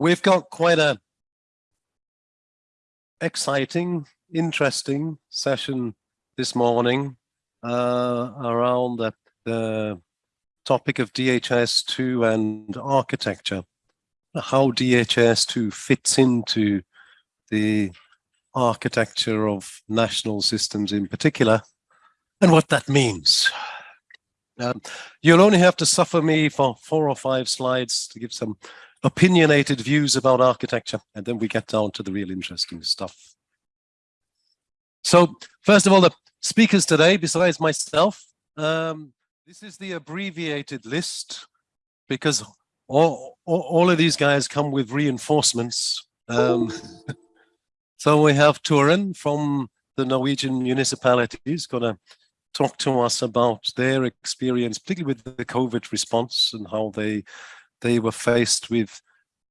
we've got quite a exciting, interesting session this morning uh, around the, the topic of DHIS2 and architecture, how DHIS2 fits into the architecture of national systems in particular, and what that means. Um, you'll only have to suffer me for four or five slides to give some opinionated views about architecture, and then we get down to the real interesting stuff. So first of all, the speakers today, besides myself, um, this is the abbreviated list because all, all, all, of these guys come with reinforcements. Um, so we have Turin from the Norwegian municipalities going to talk to us about their experience, particularly with the COVID response and how they they were faced with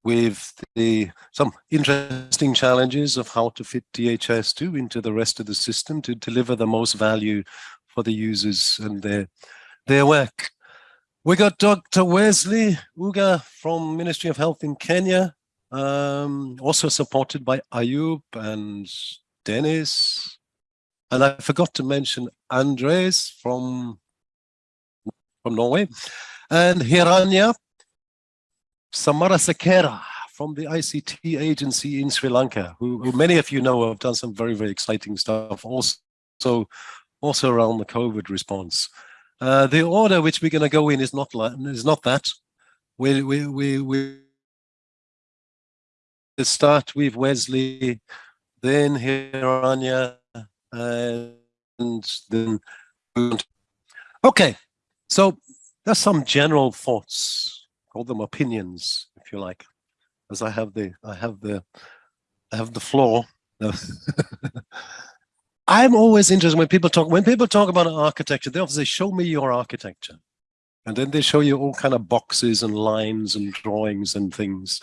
with the some interesting challenges of how to fit DHIS2 into the rest of the system to deliver the most value for the users and their their work. We got Dr. Wesley Uga from Ministry of Health in Kenya, um, also supported by Ayub and Dennis. And I forgot to mention Andres from, from Norway and Hiranya Samarasekera from the ICT agency in Sri Lanka, who, who, many of you know have done some very, very exciting stuff also, also around the COVID response. Uh, the order which we're going to go in is not is not that. We we we we start with Wesley, then Hiranya, and then okay. So there's some general thoughts call them opinions, if you like, as I have the I have the I have the floor. I'm always interested when people talk when people talk about architecture, they say, show me your architecture. And then they show you all kind of boxes and lines and drawings and things.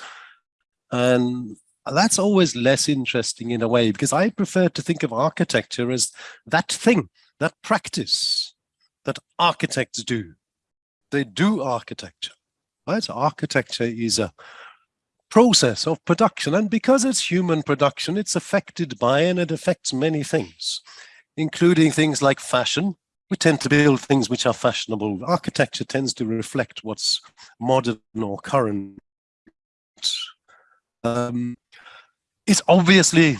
And that's always less interesting in a way, because I prefer to think of architecture as that thing, that practice that architects do. They do architecture. Right? Architecture is a process of production. And because it's human production, it's affected by and it affects many things, including things like fashion. We tend to build things which are fashionable. Architecture tends to reflect what's modern or current. Um, it's obviously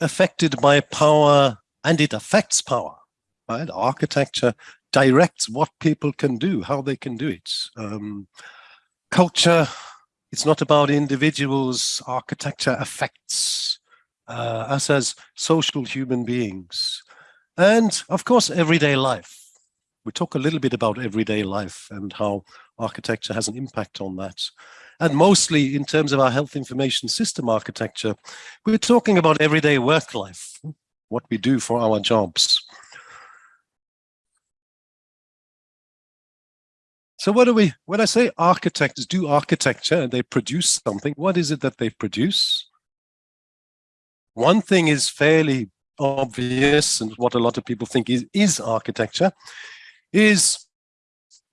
affected by power and it affects power. Right? Architecture directs what people can do, how they can do it. Um, culture, it's not about individuals, architecture affects uh, us as social human beings. And of course, everyday life. We talk a little bit about everyday life and how architecture has an impact on that. And mostly in terms of our health information system architecture, we're talking about everyday work life, what we do for our jobs. So what do we, when I say architects do architecture and they produce something, what is it that they produce? One thing is fairly obvious and what a lot of people think is, is architecture, is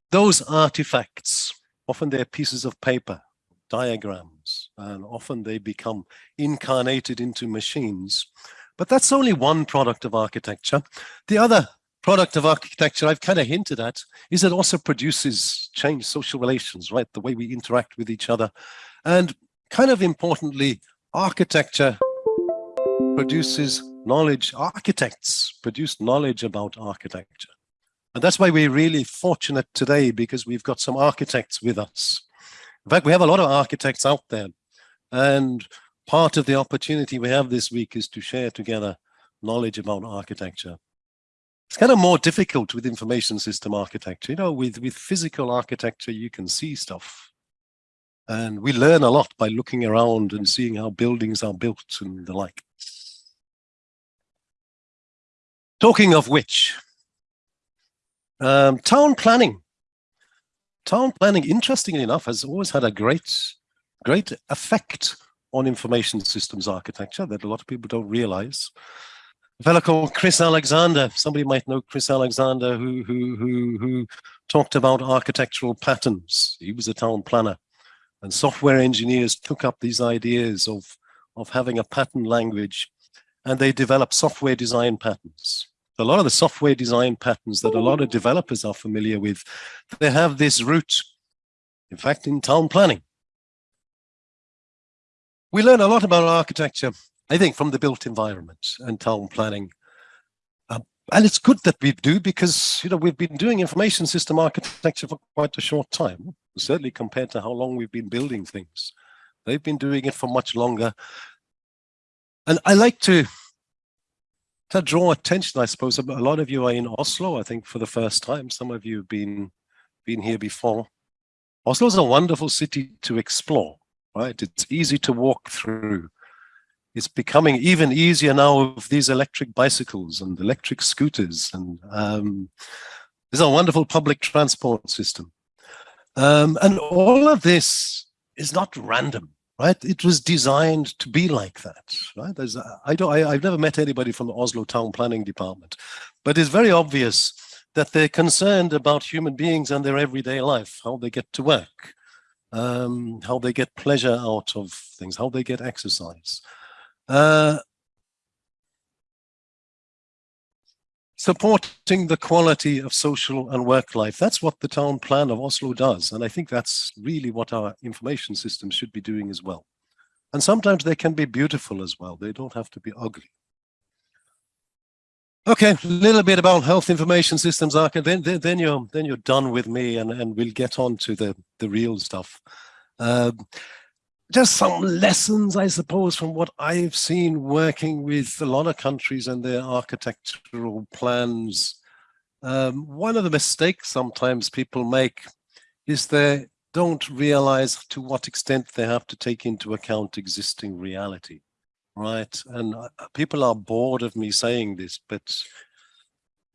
those artifacts. Often they're pieces of paper, diagrams, and often they become incarnated into machines. But that's only one product of architecture. The other product of architecture I've kind of hinted at is it also produces change social relations, right? The way we interact with each other. And kind of importantly, architecture produces knowledge. Architects produce knowledge about architecture. And that's why we're really fortunate today because we've got some architects with us. In fact, we have a lot of architects out there. And part of the opportunity we have this week is to share together knowledge about architecture. It's kind of more difficult with information system architecture. You know, with, with physical architecture, you can see stuff. And we learn a lot by looking around and seeing how buildings are built and the like. Talking of which, um, town planning. Town planning, interestingly enough, has always had a great, great effect on information systems architecture that a lot of people don't realize a fellow called Chris Alexander. Somebody might know Chris Alexander, who who who who talked about architectural patterns. He was a town planner, And software engineers took up these ideas of, of having a pattern language and they developed software design patterns. A lot of the software design patterns that a lot of developers are familiar with, they have this root, in fact, in town planning. We learn a lot about architecture, I think, from the built environment and town planning. Uh, and it's good that we do because, you know, we've been doing information system architecture for quite a short time, certainly compared to how long we've been building things. They've been doing it for much longer. And I like to, to draw attention, I suppose, a lot of you are in Oslo, I think, for the first time. Some of you have been, been here before. Oslo is a wonderful city to explore right? It's easy to walk through. It's becoming even easier now with these electric bicycles and electric scooters. And um, there's a wonderful public transport system. Um, and all of this is not random, right? It was designed to be like that, right? There's, I don't, I, I've never met anybody from the Oslo Town Planning Department, but it's very obvious that they're concerned about human beings and their everyday life, how they get to work, um, how they get pleasure out of things, how they get exercise. Uh, supporting the quality of social and work life. That's what the town plan of Oslo does. And I think that's really what our information systems should be doing as well. And sometimes they can be beautiful as well. They don't have to be ugly. Okay, a little bit about health information systems, Arca. Then, then, then you're then you're done with me, and and we'll get on to the the real stuff. Uh, just some lessons, I suppose, from what I've seen working with a lot of countries and their architectural plans. Um, one of the mistakes sometimes people make is they don't realize to what extent they have to take into account existing reality right? And uh, people are bored of me saying this, but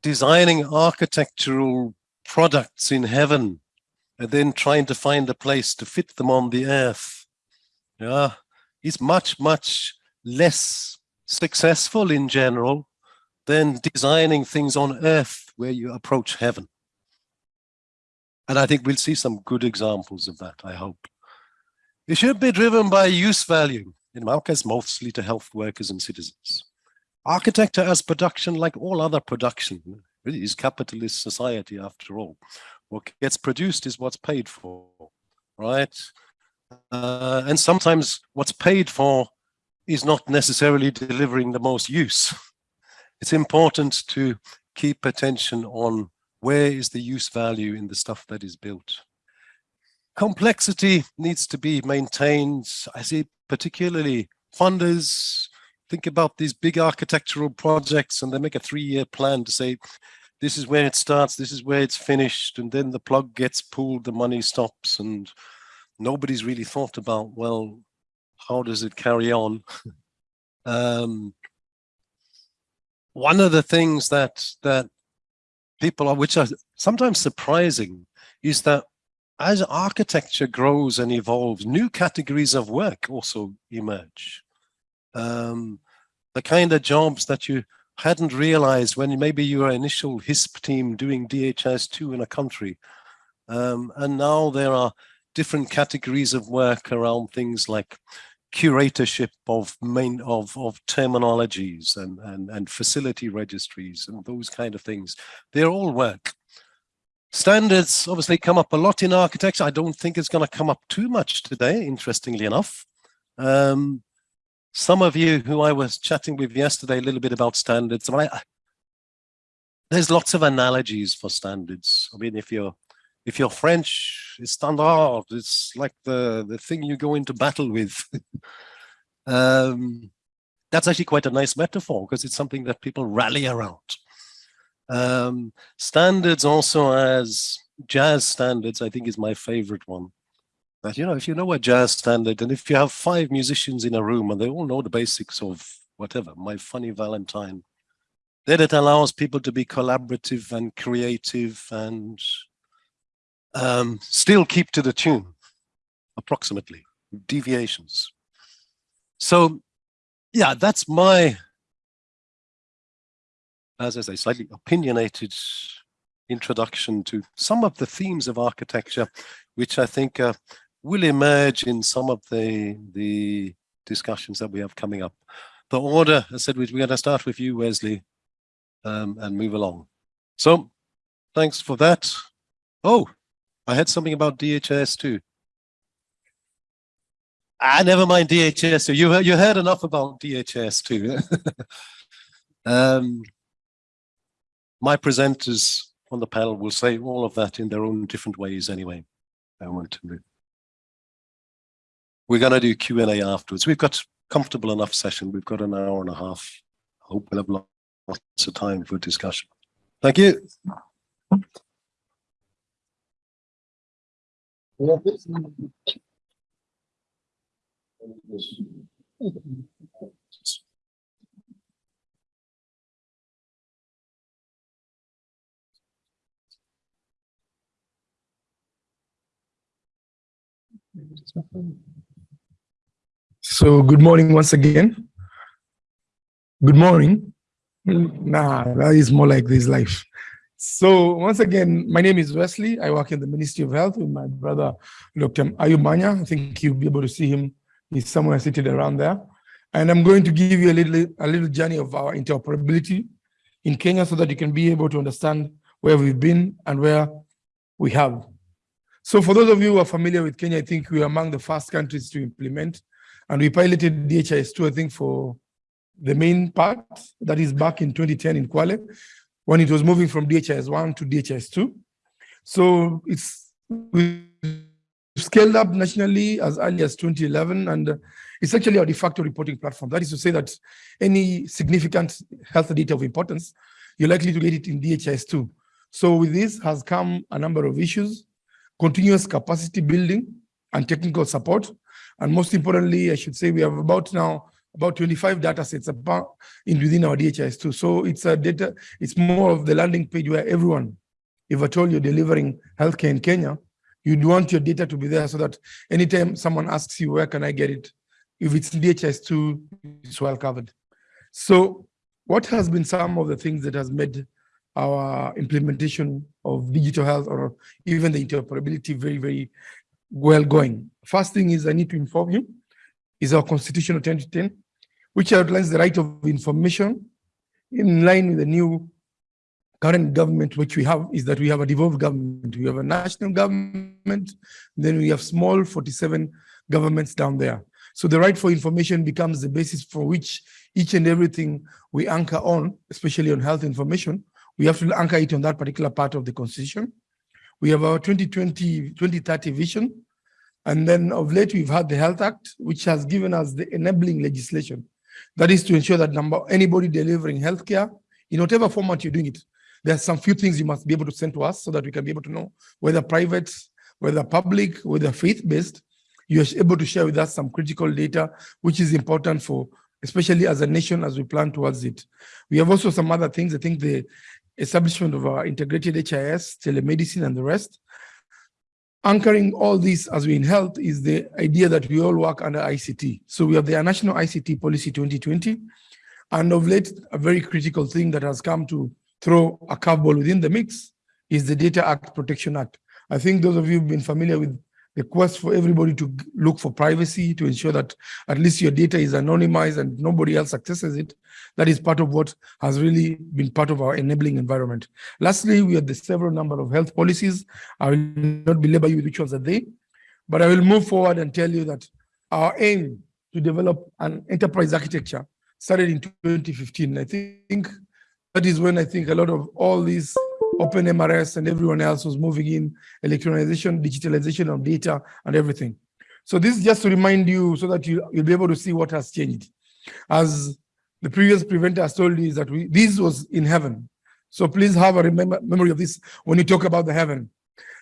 designing architectural products in heaven and then trying to find a place to fit them on the earth, yeah, is much, much less successful in general than designing things on earth where you approach heaven. And I think we'll see some good examples of that, I hope. It should be driven by use value in my case, mostly to health workers and citizens. Architecture as production, like all other production, is capitalist society after all. What gets produced is what's paid for, right? Uh, and sometimes what's paid for is not necessarily delivering the most use. It's important to keep attention on where is the use value in the stuff that is built. Complexity needs to be maintained. I see particularly funders think about these big architectural projects and they make a three-year plan to say, this is where it starts, this is where it's finished, and then the plug gets pulled, the money stops, and nobody's really thought about, well, how does it carry on? um, one of the things that that people are, which are sometimes surprising, is that as architecture grows and evolves, new categories of work also emerge. Um, the kind of jobs that you hadn't realized when maybe you were initial HISP team doing DHIS2 in a country. Um, and now there are different categories of work around things like curatorship of main of of terminologies and and and facility registries and those kind of things they're all work Standards obviously come up a lot in architecture. I don't think it's going to come up too much today, interestingly enough. Um, some of you who I was chatting with yesterday a little bit about standards, I, there's lots of analogies for standards. I mean, if you're if you're French, it's standard. It's like the the thing you go into battle with. um, that's actually quite a nice metaphor because it's something that people rally around. Um, standards also as jazz standards, I think is my favorite one. That, you know, if you know a jazz standard and if you have five musicians in a room and they all know the basics of whatever, My Funny Valentine, then it allows people to be collaborative and creative and um, still keep to the tune, approximately, deviations. So yeah, that's my as I say, slightly opinionated introduction to some of the themes of architecture, which I think are will emerge in some of the the discussions that we have coming up. The order, I said, we're going to start with you, Wesley, um, and move along. So thanks for that. Oh, I had something about DHS too. Ah, never mind DHS. You you heard enough about DHS too. um, my presenters on the panel will say all of that in their own different ways anyway. I want to. We're going to do Q&A afterwards. We've got comfortable enough session. We've got an hour and a half. I hope we'll have lots of time for discussion. Thank you. So good morning once again. Good morning. Nah, that is more like this life. So once again, my name is Wesley. I work in the Ministry of Health with my brother, Dr. Ayumanya. I think you'll be able to see him. He's somewhere seated around there. And I'm going to give you a little, a little journey of our interoperability in Kenya so that you can be able to understand where we've been and where we have. So for those of you who are familiar with Kenya, I think we are among the first countries to implement, and we piloted DHIS2, I think, for the main part, that is back in 2010 in Kwale, when it was moving from DHIS1 to DHIS2. So it's we scaled up nationally as early as 2011, and uh, it's actually a de facto reporting platform. That is to say that any significant health data of importance, you're likely to get it in DHIS2. So with this has come a number of issues continuous capacity building and technical support. And most importantly, I should say we have about now about 25 data sets in within our DHIS2. So it's a data, it's more of the landing page where everyone, if at all you're delivering healthcare in Kenya, you'd want your data to be there so that anytime someone asks you, where can I get it? If it's DHIS2, it's well covered. So what has been some of the things that has made our implementation of digital health or even the interoperability very, very well going. First thing is I need to inform you is our constitutional 2010, which outlines the right of information in line with the new current government which we have is that we have a devolved government. We have a national government, then we have small 47 governments down there. So the right for information becomes the basis for which each and everything we anchor on, especially on health information, we have to anchor it on that particular part of the constitution. We have our 2020, 2030 vision. And then of late, we've had the Health Act, which has given us the enabling legislation. That is to ensure that number anybody delivering healthcare, in whatever format you're doing it, there are some few things you must be able to send to us so that we can be able to know whether private, whether public, whether faith-based, you're able to share with us some critical data, which is important for, especially as a nation, as we plan towards it. We have also some other things. I think the establishment of our integrated HIS, telemedicine, and the rest. Anchoring all this as we in health is the idea that we all work under ICT. So we have the National ICT Policy 2020, and of late, a very critical thing that has come to throw a curveball within the mix is the Data Act Protection Act. I think those of you who've been familiar with the quest for everybody to look for privacy, to ensure that at least your data is anonymized and nobody else accesses it. That is part of what has really been part of our enabling environment. Lastly, we have the several number of health policies. I will not belabor you with which ones are they, but I will move forward and tell you that our aim to develop an enterprise architecture started in 2015. I think that is when I think a lot of all these Open MRS and everyone else was moving in, electronization, digitalization of data and everything. So this is just to remind you so that you, you'll be able to see what has changed. As the previous presenter has told you is that we, this was in heaven. So please have a remember, memory of this when you talk about the heaven.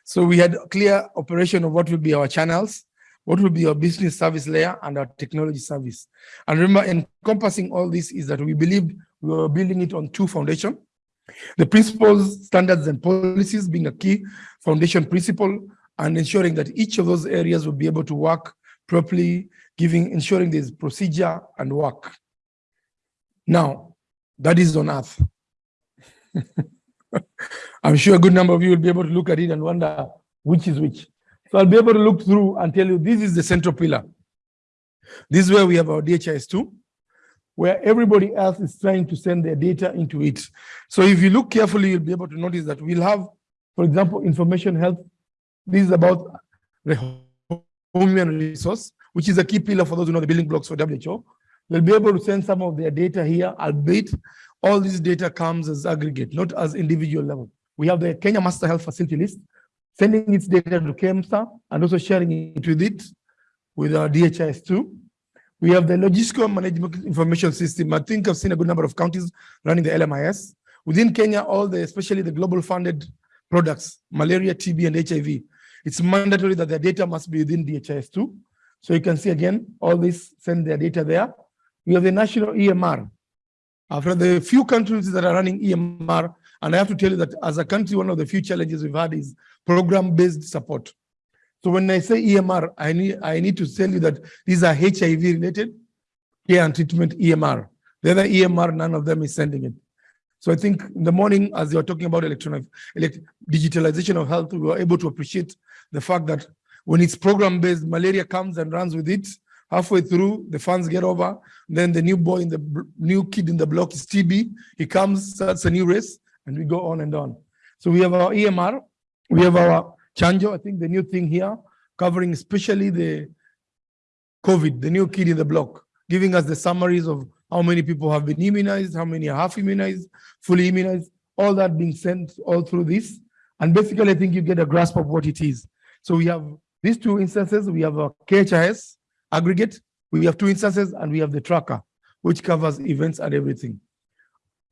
So we had clear operation of what will be our channels, what will be our business service layer and our technology service. And remember, encompassing all this is that we believed we were building it on two foundations. The principles, standards, and policies being a key foundation principle and ensuring that each of those areas will be able to work properly, giving, ensuring there's procedure and work. Now, that is on earth. I'm sure a good number of you will be able to look at it and wonder which is which. So I'll be able to look through and tell you this is the central pillar. This is where we have our DHIS2, where everybody else is trying to send their data into it. So if you look carefully, you'll be able to notice that we'll have, for example, information health. This is about the human resource, which is a key pillar for those who know the building blocks for WHO. They'll be able to send some of their data here, albeit all this data comes as aggregate, not as individual level. We have the Kenya Master Health Facility List, sending its data to KEMSA and also sharing it with it with uh, our DHIS2. We have the logistical management information system. I think I've seen a good number of counties running the LMIS. Within Kenya, all the, especially the global funded products, malaria, TB, and HIV, it's mandatory that the data must be within DHIS2. So you can see again, all this send their data there. We have the national EMR. After the few countries that are running EMR, and I have to tell you that as a country, one of the few challenges we've had is program-based support. So when I say EMR, I need, I need to tell you that these are HIV related care and treatment EMR. The other EMR, none of them is sending it. So I think in the morning, as you're talking about electronic elect, digitalization of health, we were able to appreciate the fact that when it's program-based, malaria comes and runs with it. Halfway through, the funds get over. Then the new boy in the new kid in the block is TB. He comes, starts a new race, and we go on and on. So we have our EMR, we have our Chanjo, I think the new thing here, covering especially the COVID, the new kid in the block, giving us the summaries of how many people have been immunized, how many are half immunized, fully immunized, all that being sent all through this. And basically, I think you get a grasp of what it is. So we have these two instances. We have a KHIS aggregate. We have two instances, and we have the tracker, which covers events and everything.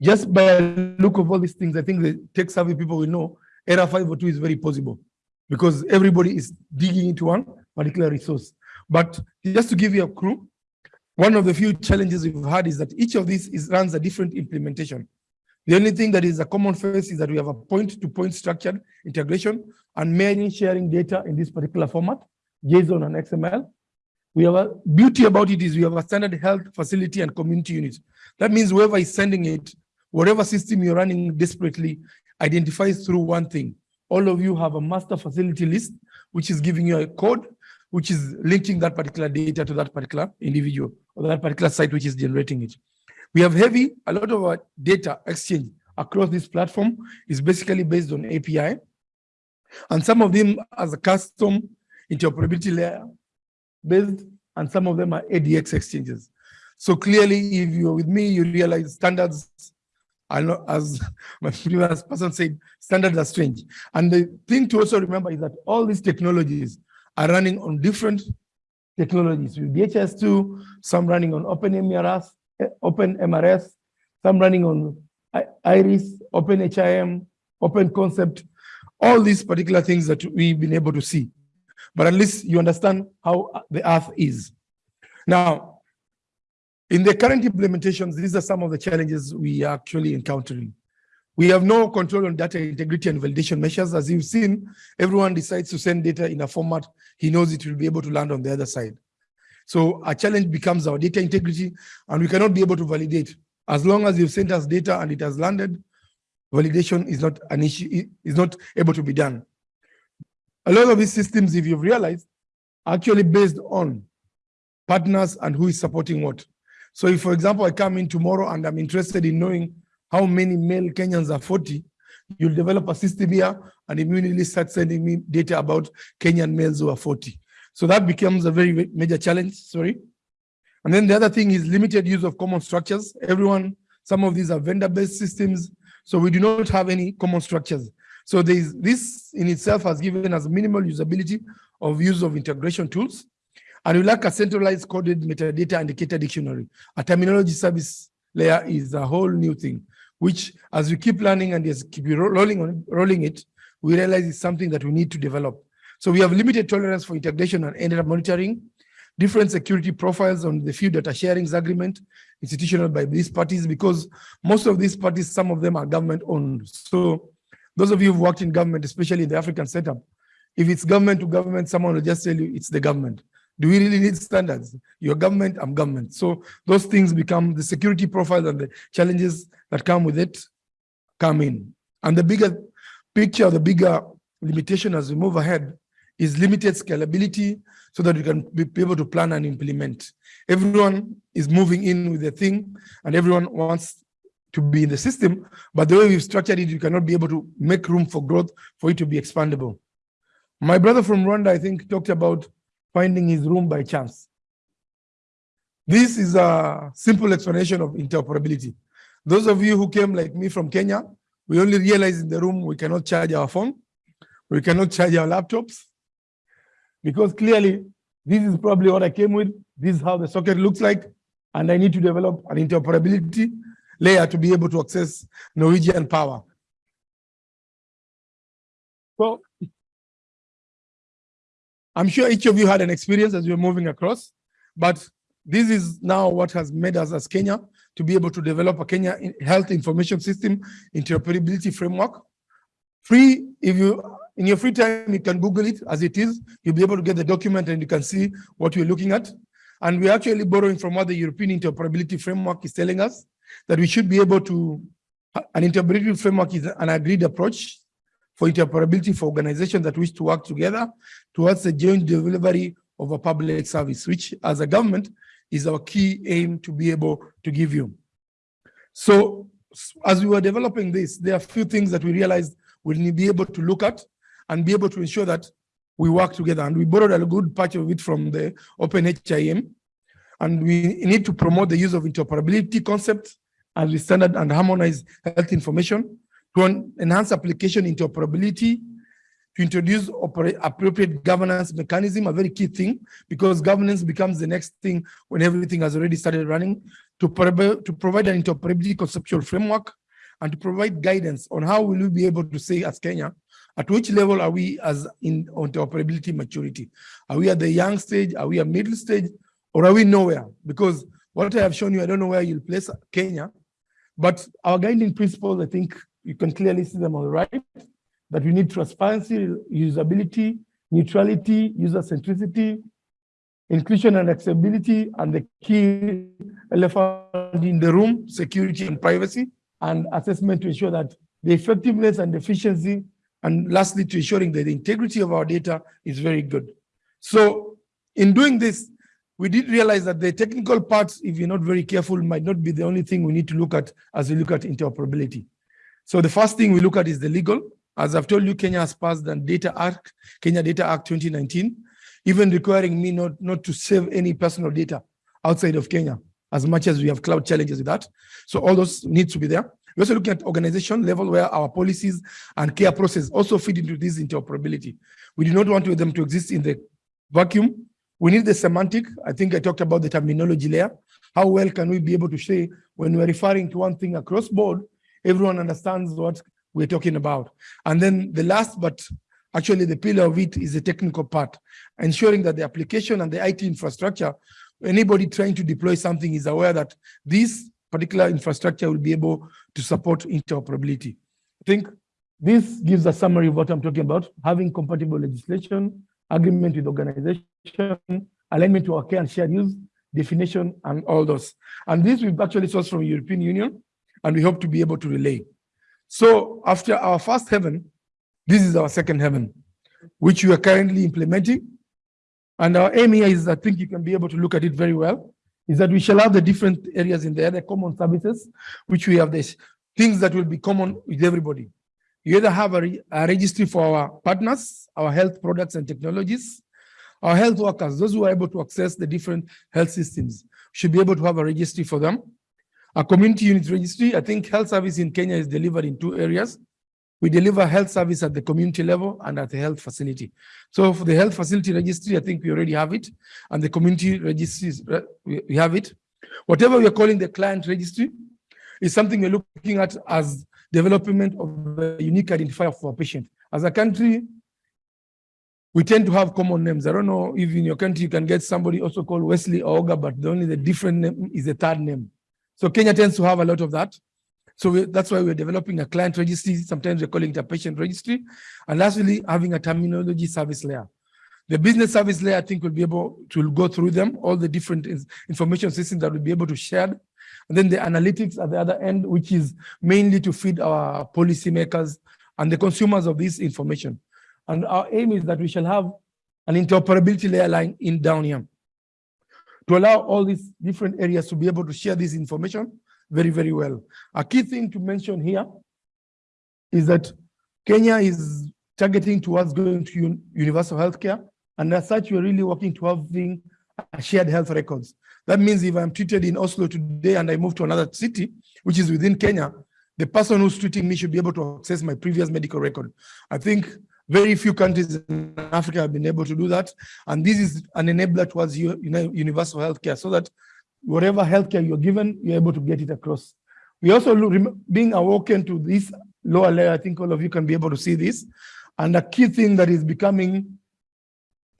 Just by a look of all these things, I think the tech savvy people will know error 502 is very possible because everybody is digging into one particular resource. But just to give you a clue, one of the few challenges we've had is that each of these is, runs a different implementation. The only thing that is a common face is that we have a point-to-point -point structured integration and merging sharing data in this particular format, JSON and XML. We have a beauty about it is we have a standard health facility and community unit. That means whoever is sending it, whatever system you're running desperately, identifies through one thing all of you have a master facility list, which is giving you a code, which is linking that particular data to that particular individual or that particular site which is generating it. We have heavy, a lot of our data exchange across this platform is basically based on API. And some of them as a custom interoperability layer based, and some of them are ADX exchanges. So clearly, if you're with me, you realize standards I know, as my previous person said, standards are strange. And the thing to also remember is that all these technologies are running on different technologies. With DHIS2, some running on OpenMRS, Open MRS, some running on iHRIS, Open HIM, Open Concept, all these particular things that we've been able to see. But at least you understand how the earth is. Now, in the current implementations, these are some of the challenges we are actually encountering. We have no control on data integrity and validation measures. As you've seen, everyone decides to send data in a format he knows it will be able to land on the other side. So a challenge becomes our data integrity, and we cannot be able to validate. As long as you've sent us data and it has landed, validation is not an issue, is not able to be done. A lot of these systems, if you've realized, are actually based on partners and who is supporting what. So if, for example, I come in tomorrow and I'm interested in knowing how many male Kenyans are 40, you'll develop a system here and immediately start sending me data about Kenyan males who are 40. So that becomes a very major challenge, sorry. And then the other thing is limited use of common structures. Everyone, some of these are vendor-based systems, so we do not have any common structures. So this in itself has given us minimal usability of use of integration tools. And we lack a centralized coded metadata indicator dictionary. A terminology service layer is a whole new thing, which as we keep learning and as keep rolling, on, rolling it, we realize it's something that we need to develop. So we have limited tolerance for integration and ended monitoring, different security profiles on the few data sharings agreement institutional by these parties, because most of these parties, some of them are government owned. So those of you who've worked in government, especially in the African setup, if it's government to government, someone will just tell you it's the government. Do we really need standards? Your government, I'm government. So those things become the security profile and the challenges that come with it come in. And the bigger picture, the bigger limitation as we move ahead is limited scalability so that you can be able to plan and implement. Everyone is moving in with the thing and everyone wants to be in the system, but the way we've structured it, you cannot be able to make room for growth for it to be expandable. My brother from Rwanda, I think, talked about finding his room by chance. This is a simple explanation of interoperability. Those of you who came like me from Kenya, we only realized in the room we cannot charge our phone, we cannot charge our laptops, because clearly this is probably what I came with. This is how the socket looks like, and I need to develop an interoperability layer to be able to access Norwegian power. So I'm sure each of you had an experience as you're moving across, but this is now what has made us as Kenya to be able to develop a Kenya health information system interoperability framework. Free, if you, in your free time, you can Google it as it is. You'll be able to get the document and you can see what you're looking at. And we're actually borrowing from what the European interoperability framework is telling us, that we should be able to, an interoperability framework is an agreed approach for interoperability for organizations that wish to work together towards the joint delivery of a public service, which as a government is our key aim to be able to give you. So as we were developing this, there are a few things that we realized we need to be able to look at and be able to ensure that we work together. And we borrowed a good part of it from the Open HIM. And we need to promote the use of interoperability concept as we standard and harmonize health information to enhance application interoperability to introduce appropriate governance mechanism, a very key thing, because governance becomes the next thing when everything has already started running, to, to provide an interoperability conceptual framework, and to provide guidance on how will we be able to say as Kenya, at which level are we as in interoperability maturity? Are we at the young stage? Are we at middle stage? Or are we nowhere? Because what I have shown you, I don't know where you'll place Kenya, but our guiding principles, I think you can clearly see them on the right that we need transparency, usability, neutrality, user centricity, inclusion and accessibility, and the key elephant in the room, security and privacy, and assessment to ensure that the effectiveness and efficiency, and lastly, to ensuring that the integrity of our data is very good. So in doing this, we did realize that the technical parts, if you're not very careful, might not be the only thing we need to look at as we look at interoperability. So the first thing we look at is the legal. As I've told you, Kenya has passed the Data Act, Kenya Data Act 2019, even requiring me not, not to save any personal data outside of Kenya, as much as we have cloud challenges with that. So all those need to be there. We're also looking at organization level where our policies and care process also fit into this interoperability. We do not want them to exist in the vacuum. We need the semantic. I think I talked about the terminology layer. How well can we be able to say when we're referring to one thing across board, everyone understands what we're talking about. And then the last, but actually the pillar of it is the technical part, ensuring that the application and the IT infrastructure, anybody trying to deploy something is aware that this particular infrastructure will be able to support interoperability. I think this gives a summary of what I'm talking about, having compatible legislation, agreement with organization, alignment to our care and shared use, definition, and all those. And this we've actually sourced from European Union, and we hope to be able to relay. So after our first heaven, this is our second heaven, which we are currently implementing. And our aim here is, I think you can be able to look at it very well, is that we shall have the different areas in there, the common services, which we have this things that will be common with everybody. You either have a, a registry for our partners, our health products and technologies, our health workers, those who are able to access the different health systems, should be able to have a registry for them. A community unit registry, I think health service in Kenya is delivered in two areas. We deliver health service at the community level and at the health facility. So for the health facility registry, I think we already have it. And the community registries, uh, we have it. Whatever we are calling the client registry is something we're looking at as development of a unique identifier for a patient. As a country, we tend to have common names. I don't know if in your country you can get somebody also called Wesley or Oga, but the only the different name is the third name. So Kenya tends to have a lot of that. So we, that's why we're developing a client registry. Sometimes we're calling it a patient registry. And lastly, having a terminology service layer. The business service layer, I think, will be able to go through them, all the different information systems that will be able to share. And then the analytics at the other end, which is mainly to feed our policymakers and the consumers of this information. And our aim is that we shall have an interoperability layer lying in down here to allow all these different areas to be able to share this information very, very well. A key thing to mention here is that Kenya is targeting towards going to un- universal healthcare. And as such, we're really working to having shared health records. That means if I'm treated in Oslo today and I move to another city, which is within Kenya, the person who's treating me should be able to access my previous medical record. I think very few countries in Africa have been able to do that. And this is an enabler towards universal healthcare so that whatever healthcare you're given, you're able to get it across. We also being awoken to this lower layer, I think all of you can be able to see this. And a key thing that is becoming,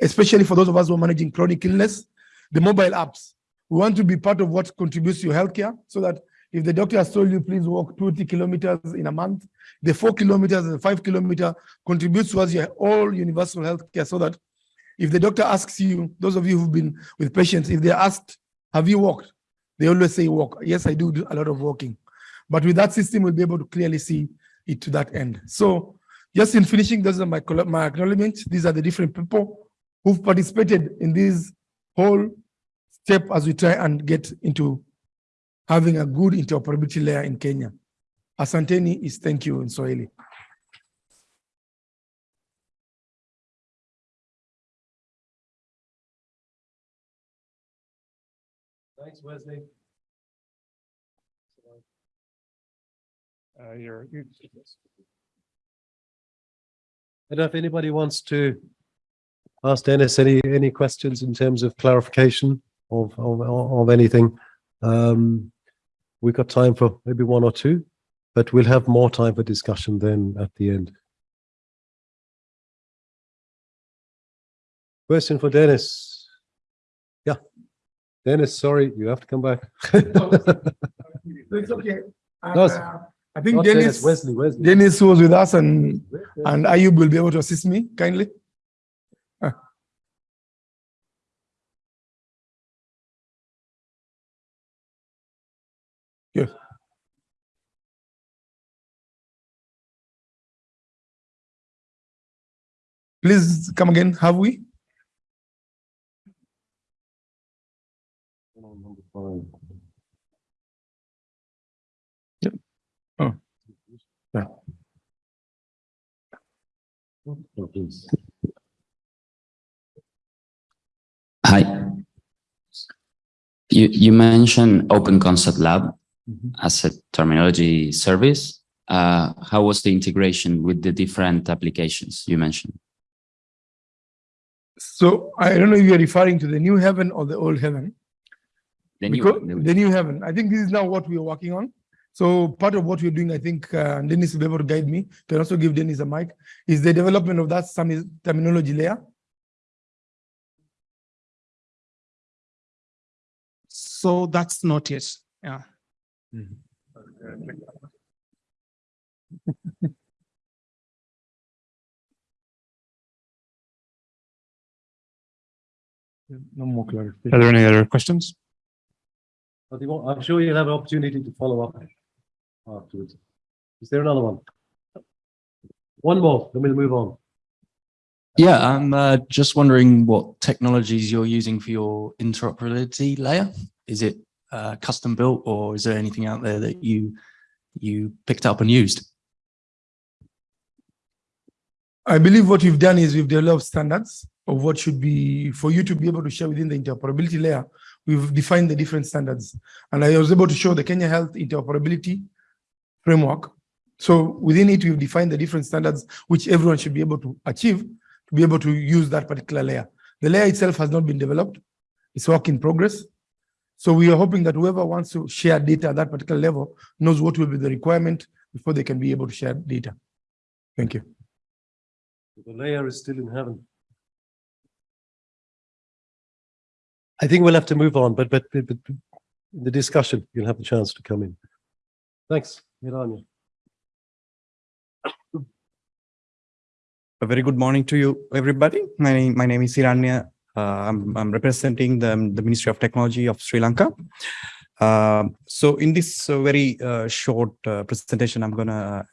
especially for those of us who are managing chronic illness, the mobile apps. We want to be part of what contributes to your healthcare so that if the doctor has told you, please walk 20 kilometers in a month, the four kilometers and five kilometer contributes towards your all universal healthcare so that if the doctor asks you, those of you who've been with patients, if they're asked, have you walked? They always say walk. Yes, I do do a lot of walking. But with that system, we'll be able to clearly see it to that end. So just in finishing, those are my, my acknowledgements. These are the different people who've participated in this whole step as we try and get into having a good interoperability layer in Kenya. Asanteni is thank you in Swahili. Thanks, Wesley. Uh, you're, you, I don't know if anybody wants to ask Dennis any, any questions in terms of clarification of, of, of anything. Um, we've got time for maybe one or two, but we'll have more time for discussion then at the end. Question for Dennis. Yeah. Dennis, sorry, you have to come back. It's okay. No, it's- Uh, I think Not Dennis, Wesley, Wesley. Dennis was with us and, and Ayub will be able to assist me kindly. Please come again, have we? Yep. Oh. Yeah. Hi. You, you mentioned Open Concept Lab Mhm. as a terminology service. Uh, how was the integration with the different applications you mentioned? So I don't know if you're referring to the new heaven or the old heaven. The new Because- one, the- the new heaven. I think this is now what we are working on. So part of what we're doing, I think, uh, and Dennis will be able to guide me, can also give Dennis a mic, is the development of that sami- terminology layer. so that's not yet, yeah. No more clarification. Are there any other questions? But you won't- I'm sure you'll have an opportunity to follow up afterwards. Is there another one? One more, then we'll move on. Yeah, I'm uh, just wondering what technologies you're using for your interoperability layer. Is it uh, custom built or is there anything out there that you you picked up and used? I believe what we've done is we've developed standards of what should be, for you to be able to share within the interoperability layer, we've defined the different standards. And I was able to show the Kenya Health Interoperability Framework. So within it, we've defined the different standards which everyone should be able to achieve to be able to use that particular layer. The layer itself has not been developed. It's work in progress. So we are hoping that whoever wants to share data at that particular level knows what will be the requirement before they can be able to share data. Thank you. The layer is still in heaven. I think we'll have to move on, but, but, but but the discussion, you'll have the chance to come in. Thanks, Melania. A very good morning to you, everybody. My name, my name is Hiranya. Uh, I'm, I'm representing the, the Ministry of Technology of Sri Lanka. Um, so in this uh, very uh, short uh, presentation, I'm gonna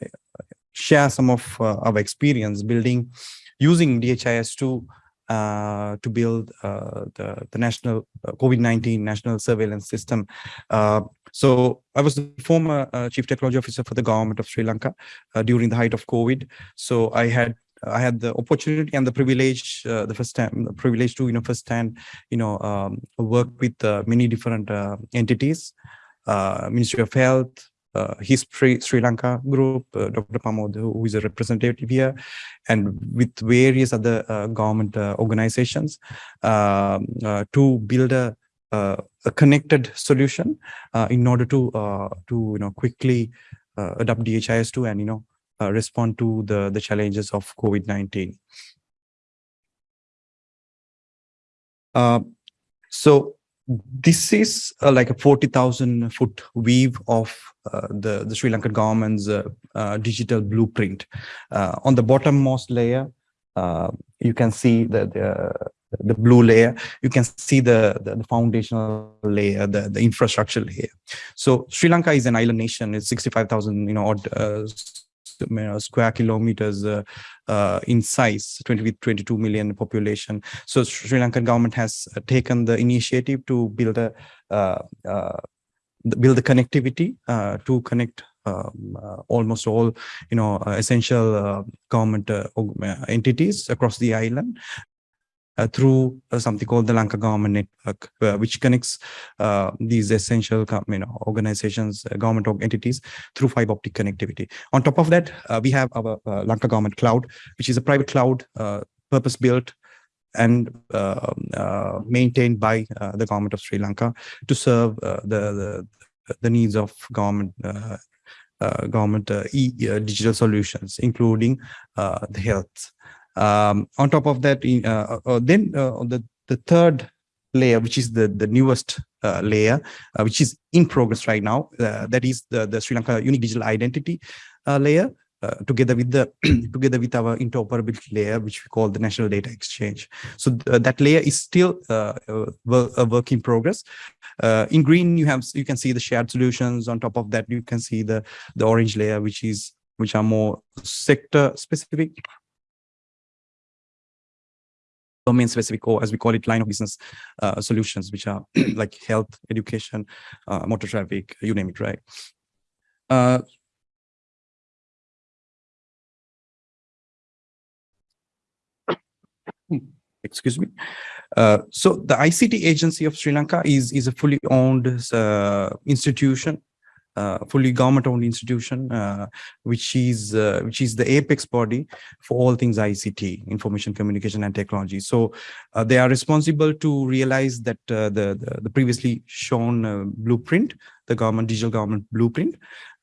share some of uh, our experience building using DHIS2 uh, to build uh, the, the national uh, COVID-19 national surveillance system. Uh, so I was the former uh, chief technology officer for the government of Sri Lanka uh, during the height of COVID. So I had I had the opportunity and the privilege, uh, the first time, the privilege to, you know, first hand, you know, um, work with uh, many different uh, entities, uh, Ministry of Health, uh, HISP Sri Lanka group, uh, Dr. Pamod, who is a representative here, and with various other uh, government uh, organizations uh, to build a, a connected solution in order to to you know quickly adopt DHIS2 and you know respond to the, the challenges of COVID-19. Uh, so this is uh, like a 40,000 foot weave of uh, the, the Sri Lankan government's uh, uh, digital blueprint. Uh, on the bottommost layer, uh, you can see the, the, the blue layer, you can see the, the, the foundational layer, the, the infrastructure layer. So Sri Lanka is an island nation, it's 65,000, you know, odd, uh, square kilometers uh, uh, in size, 20 with 22 million population. So Sri Lankan government has taken the initiative to build a the- build the connectivity to connect um, uh, almost all you know uh, essential uh, government entities across the island through uh, something called the Lanka Government Network, uh, which connects uh, these essential you know organizations, uh, government entities through fiber optic connectivity. On top of that, uh, we have our uh, Lanka Government Cloud, which is a private cloud uh, purpose built and uh, uh, maintained by uh, the government of Sri Lanka to serve uh, the, the the needs of government uh, uh, government uh, e uh, digital solutions, including uh, the health. Um, on top of that, in, uh, uh, then uh, the the third layer, which is the the newest uh, layer, uh, which is in progress right now, uh, that is the the Sri Lanka unique digital identity layer. Together with the together with our interoperability layer, which we call the national data exchange. So th- that layer is still a, work in progress. In green, you have you can see the shared solutions. On top of that, you can see the the orange layer, which is which are more sector specific, domain specific, or as we call it, line of business uh, solutions, which are like health, education, uh, motor traffic, you name it, right? Uh, excuse me. Uh, so the ICT agency of Sri Lanka is is a fully owned uh, institution, fully government-owned institution, uh, which is uh, which is the apex body for all things ICT, information communication and technology. So uh, they are responsible to realize that uh, the, the the previously shown uh, blueprint, the government digital government blueprint,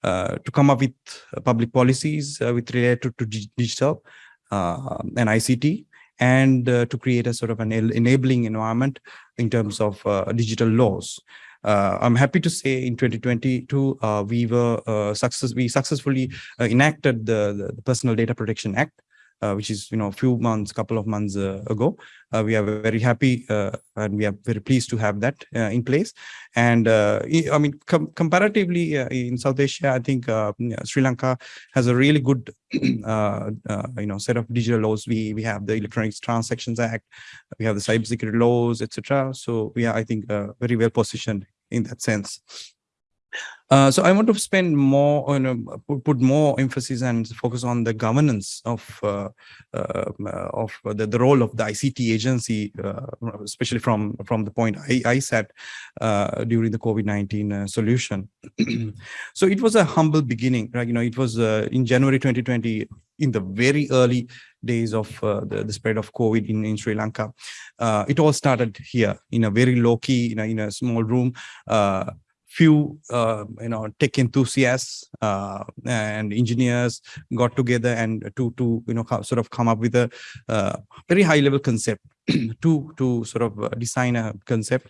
uh, to come up with uh, public policies uh, with related to dig- digital uh, and ICT and uh, to create a sort of an enabling environment in terms of uh, digital laws. Uh, I'm happy to say in 2022 uh, we were uh, success we successfully enacted the, the Personal Data Protection Act, which is you know a few months, couple of months ago. We are very happy and we are very pleased to have that in place. And I mean com- comparatively in South Asia, I think uh, Sri Lanka has a really good uh, uh, you know set of digital laws. We we have the electronics Transactions Act, we have the cybersecurity laws, etc. So we are, I think, uh, very well positioned in that sense. Uh, so I want to spend more on um, put, put more emphasis and focus on the governance of uh, uh, of the, the role of the ICT agency, uh, especially from from the point I, I sat uh, during the COVID nineteen solution. so it was a humble beginning, right? You know, it was in January 2020, in the very early days of uh, the, the spread of COVID in, in Sri Lanka. Uh, it all started here in a very low key, in a, in a small room. Uh, few uh, you know tech enthusiasts uh, and engineers got together and to to you know sort of come up with a uh, very high level concept to to sort of uh, design a concept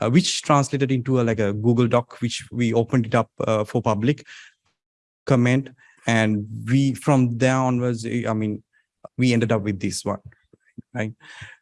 uh, which translated into a, like a google doc which we opened it up uh, for public comment. And we from there onwards i mean we ended up with this one right?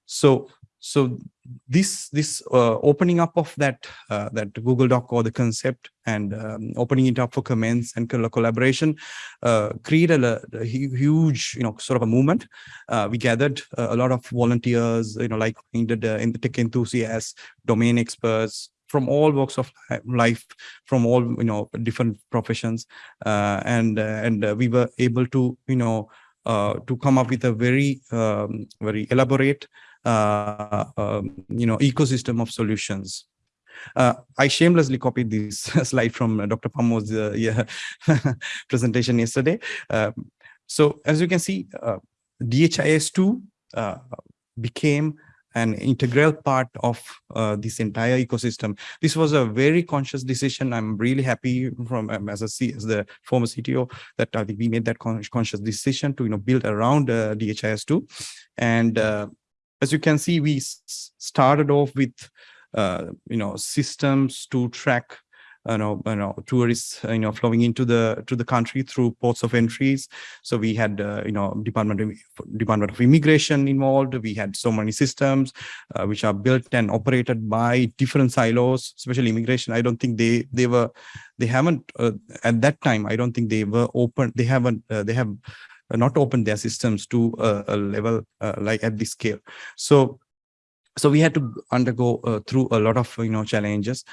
So so this this uh, opening up of that uh, that Google Doc or the concept and um, opening it up for comments and collaboration uh, created a, a huge you know sort of a movement. Uh, we gathered a lot of volunteers, you know, like in the in the tech enthusiasts, domain experts from all walks of life, from all you know different professions, uh, and uh, and we were able to you know to come up with a very um, very elaborate you know ecosystem of solutions. Uh, I shamelessly copied this slide from uh, Dr. Pamo's uh, yeah, presentation yesterday. Um, so as you can see, uh, DHIS2 uh, became an integral part of uh, this entire ecosystem. This was a very conscious decision. I'm really happy from um, as a C, as the former CTO that I think we made that con- conscious decision to you know build around uh, DHIS2, and uh, as you can see, we started off with uh, you know systems to track you know, you know tourists you know flowing into the to the country through ports of entries. So we had uh, you know department of department of immigration involved. We had so many systems uh, which are built and operated by different silos especially immigration. I don't think they they were they haven't uh, at that time i don't think they were open they haven't uh, they have not open their systems to a, a level uh, like at this scale. So so we had to undergo uh, through a lot of you know challenges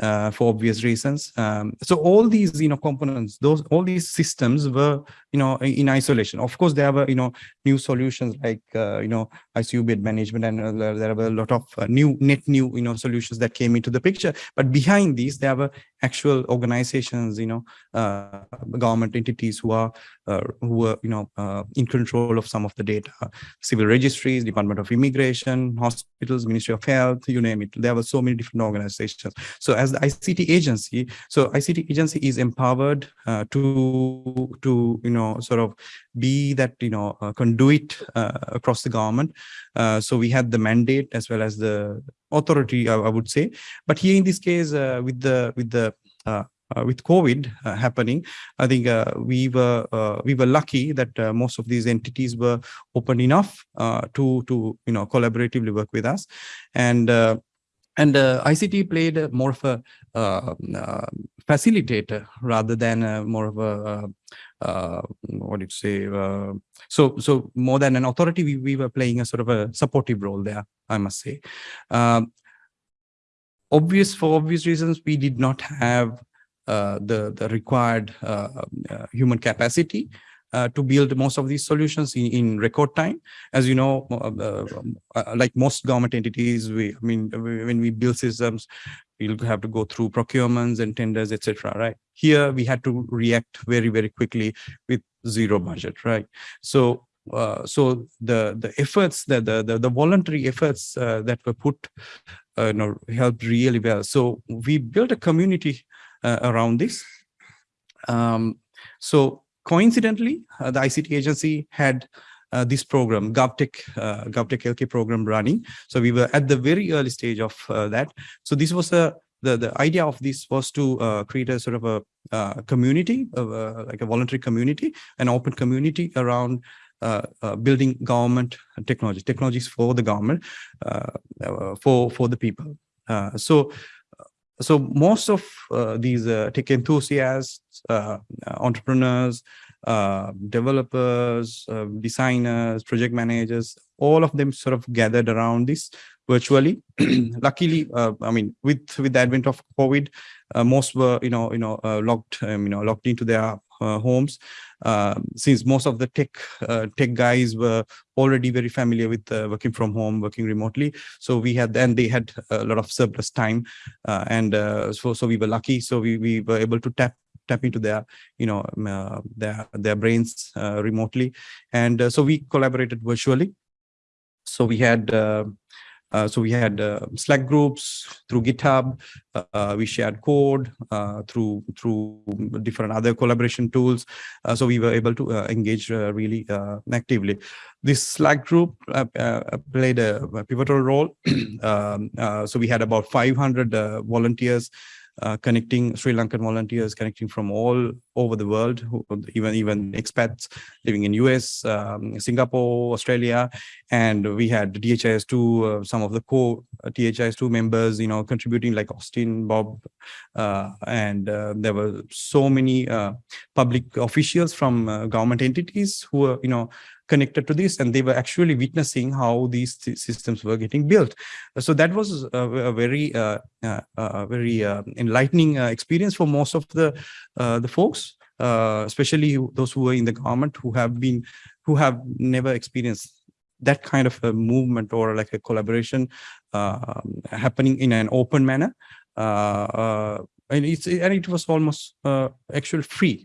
uh, for obvious reasons. Um, so all these you know components those all these systems were you know in isolation. Of course there were you know new solutions like uh, you know icu bed management and uh, there were a lot of uh, new net new you know solutions that came into the picture. But behind these there were actual organizations you know uh, government entities who are uh, who were you know uh, in control of some of the data. Civil registries department of immigration hospitals ministry of health you name it. There were so many different organizations. So as the ict agency so ict agency is empowered uh, to to you know sort of be that you know uh, conduit uh, across the government. Uh, so we had the mandate as well as the authority I, I would say. But here in this case uh, with the with the uh, uh, with COVID uh, happening, I think uh, we were uh, we were lucky that uh, most of these entities were open enough uh, to to you know collaboratively work with us, and uh, and uh, ICT played more of a uh, uh, facilitator rather than more of a uh, uh, what do you say? Uh, so so more than an authority, we we were playing a sort of a supportive role there. I must say. Um, obvious for obvious reasons, we did not have uh, the the required uh, uh, human capacity uh, to build most of these solutions in, in record time. As you know, uh, uh, uh, like most government entities, we I mean we- when we build systems, we'll have to go through procurements and tenders, etc. Right here, we had to react very very quickly with zero budget. Right, so. Uh, so the the efforts that the, the the voluntary efforts uh, that were put uh, you know helped really well so we built a community uh, around this. Um, so coincidentally, uh, the ICT agency had uh, this program, GovTech, uh, GovTech LK program running. So we were at the very early stage of uh, that. So this was a the, the idea of this was to uh, create a sort of a uh, community, uh, like a voluntary community, an open community around uh, uh, building government technology, technologies for the government, uh, uh, for for the people. Uh, so so most of uh, these uh, tech enthusiasts, uh, entrepreneurs, developers, designers, project managers, all of them sort of gathered around this virtually. Luckily, I mean, with with the advent of COVID, most were you know you know locked um, you know locked into their homes. Um, since most of the tech uh, tech guys were already very familiar with uh, working from home, working remotely, so we had then they had a lot of surplus time uh, and uh, so so we were lucky. So we we were able to tap tap into their you know um, uh, their their brains uh, remotely. And uh, so we collaborated virtually. So we had uh, so we had uh, slack groups through github. Uh, we shared code uh, through through different other collaboration tools. Uh, so we were able to uh, engage really actively. This slack group played a, pivotal role. Um, so we had about 500 uh, volunteers uh, connecting Sri Lankan volunteers, connecting from all over the world, even even expats living in US, um, Singapore, Australia, and we had DHIS2, uh, some of the core DHIS2 members, you know, contributing like Austin, Bob, uh, and uh, there were so many uh, public officials from uh, government entities who were, you know, connected to this and they were actually witnessing how these sy- systems were getting built. So that was a, a very, uh, uh, uh, very uh, enlightening uh, experience for most of the uh, the folks, uh, especially those who were in the government who have been, who have never experienced that kind of a movement or like a collaboration uh, happening in an open manner. Uh, uh, and it's and it was almost uh, actually free.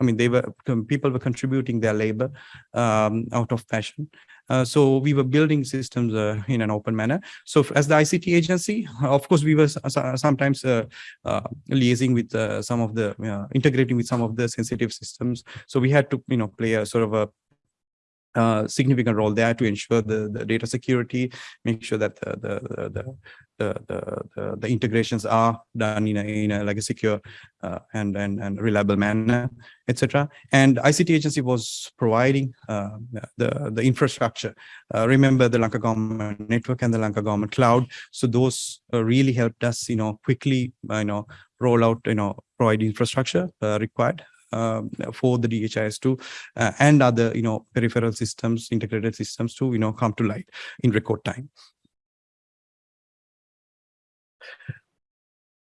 I mean, they were people were contributing their labor um, out of passion. Uh, so we were building systems uh, in an open manner. So as the ICT agency, of course, we were s- sometimes uh, uh, liaising with uh, some of the uh, integrating with some of the sensitive systems. So we had to, you know, play a sort of a uh, significant role there to ensure the, the data security, make sure that the the the the, the, the, the, integrations are done in a in a like a secure uh, and and and reliable manner, etc. And ICT agency was providing uh, the the infrastructure. Uh, remember the Lanka government network and the Lanka government cloud. So those uh, really helped us, you know, quickly, you know, roll out, you know, provide infrastructure uh, required um, for the DHIS2 uh, and other, you know, peripheral systems, integrated systems to, you know, come to light in record time.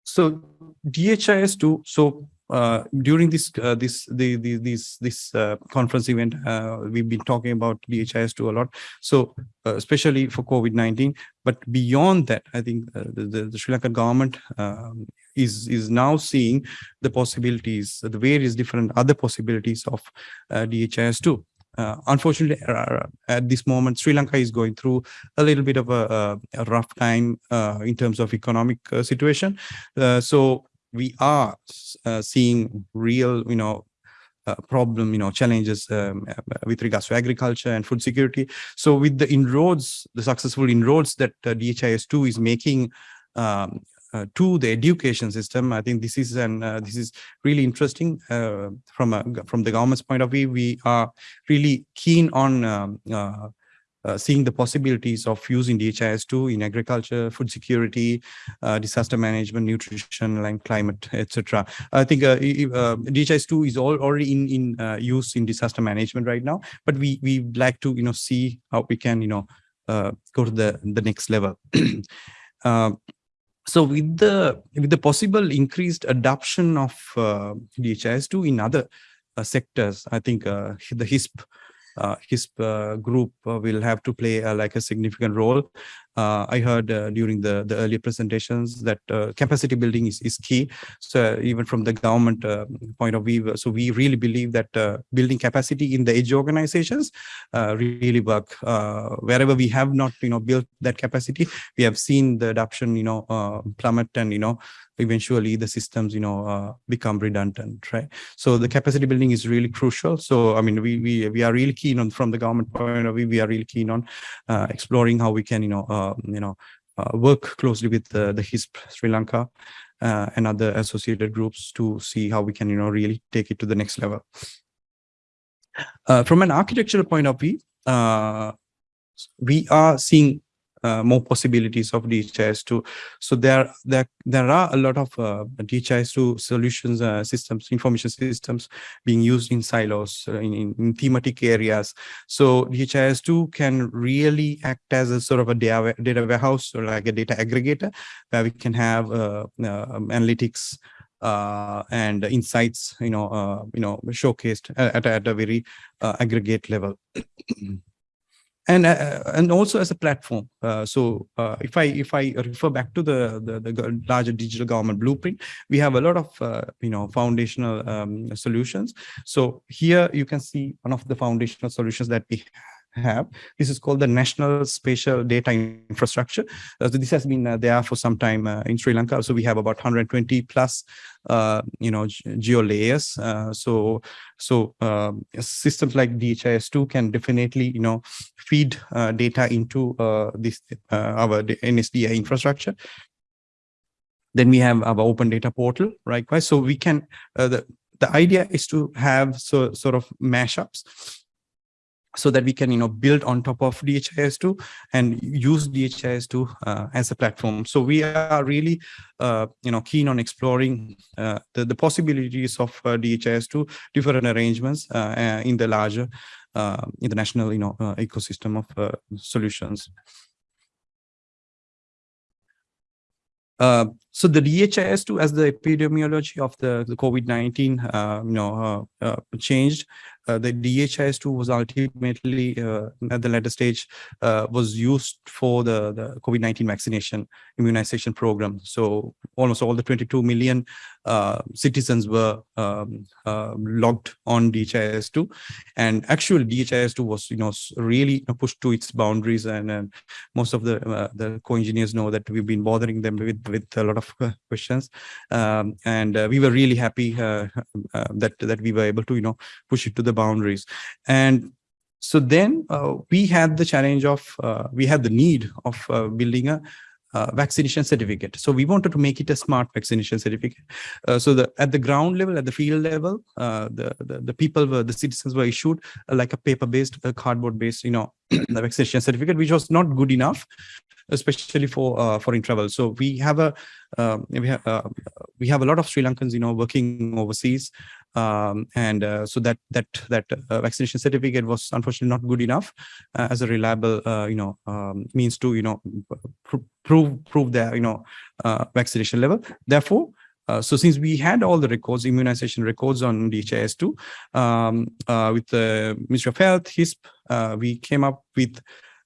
So DHIS2, so uh, during this uh, this the, the this this uh, conference event, uh, we've been talking about DHIS2 a lot. So uh, especially for COVID-19, but beyond that, I think the, the Sri Lankan government um, is is now seeing the possibilities, the various different other possibilities of uh, DHIS2. Uh, unfortunately, at this moment, Sri Lanka is going through a little bit of a, a, rough time uh, in terms of economic uh, situation. So we are uh, seeing real, you know, uh, problem, you know, challenges um, uh, with regards to agriculture and food security. So with the inroads, the successful inroads that uh, DHIS2 is making um, uh, to the education system. I think this is an uh, this is really interesting uh, from a from the government's point of view. We are really keen on um, uh, seeing the possibilities of using DHIS2 in agriculture, food security, uh, disaster management, nutrition, and climate, etc. I think uh, uh, DHIS2 is all already in in uh, use in disaster management right now, but we we like to you know see how we can you know go to the the next level. So with the with the possible increased adoption of uh, DHIS2 in other sectors, I think the HISP uh, HISP uh, group uh, will have to play uh, like a significant role. Uh, I heard uh, during the the earlier presentations that capacity building is is key. So even from the government point of view, so we really believe that building capacity in the edge organizations really work. Wherever we have not, you know, built that capacity, we have seen the adoption, you know, plummet and, you know, eventually the systems, you know, uh, become redundant, right? So the capacity building is really crucial. So, I mean, we, we, we are really keen on, from the government point of view, we are really keen on uh, exploring how we can, you know, uh, you know, uh, work closely with the, the HISP Sri Lanka uh, and other associated groups to see how we can, you know, really take it to the next level. Uh, from an architectural point of view, uh, we are seeing uh, more possibilities of DHIS2. So there, there, there are a lot of uh, DHIS2 solutions, uh, systems, information systems being used in silos, uh, in, in, in thematic areas. So DHIS2 can really act as a sort of a data, data warehouse or like a data aggregator where we can have uh, uh, analytics uh, and insights, you know, you know, showcased at, at, a- very aggregate level. And uh, and also as a platform. Uh, so uh, if I if I refer back to the, the the larger digital government blueprint, we have a lot of uh, you know foundational um, solutions. So here you can see one of the foundational solutions that we have. This is called the National Spatial Data Infrastructure. Uh, so this has been uh, there for some time uh, in Sri Lanka. So we have about 120 plus, you know, ge- geo layers. So so um, systems like DHIS2 can definitely, you know, feed data into this our NSDI infrastructure. then we have our open data portal? Right, So we can, uh, the, the idea is to have so sort of mashups so that we can, you know, build on top of DHIS2 and use DHIS2 uh, as a platform. So we are really, uh, you know, keen on exploring uh, the, the possibilities of uh, DHIS2 different arrangements uh, uh, in the larger international, you know, ecosystem of solutions. Uh, so the DHIS2 as the epidemiology of the, the COVID-19, uh, you know, uh, changed. Uh, the DHIS2 was ultimately uh, at the later stage uh, was used for the, the COVID-19 vaccination immunization program. So almost all the 22 million uh, citizens were um, uh, logged on DHIS2 and actually DHIS2 was, you know, really pushed to its boundaries. And, and most of the the co-engineers know that we've been bothering them with with a lot of questions. Um, and we were really happy that that we were able to you know push it to the boundaries and so then uh, we had the challenge of uh, we had the need of uh, building a uh, vaccination certificate. So we wanted to make it a smart vaccination certificate. Uh, so the at the ground level, at the field level, uh, the, the the people were the citizens were issued like a paper-based, cardboard-based, you know, the vaccination certificate, which was not good enough, especially for uh, foreign travel. So we have a um, we have uh, we have a lot of Sri Lankans, you know, working overseas, um, and uh, so that that that uh, vaccination certificate was unfortunately not good enough uh, as a reliable, uh, you know, um, means to you know pr- prove prove their you know uh, vaccination level. Therefore. Uh, so since we had all the records, immunization records on DHIS2, um, uh, with the Ministry of Health, HISP, uh, we came up with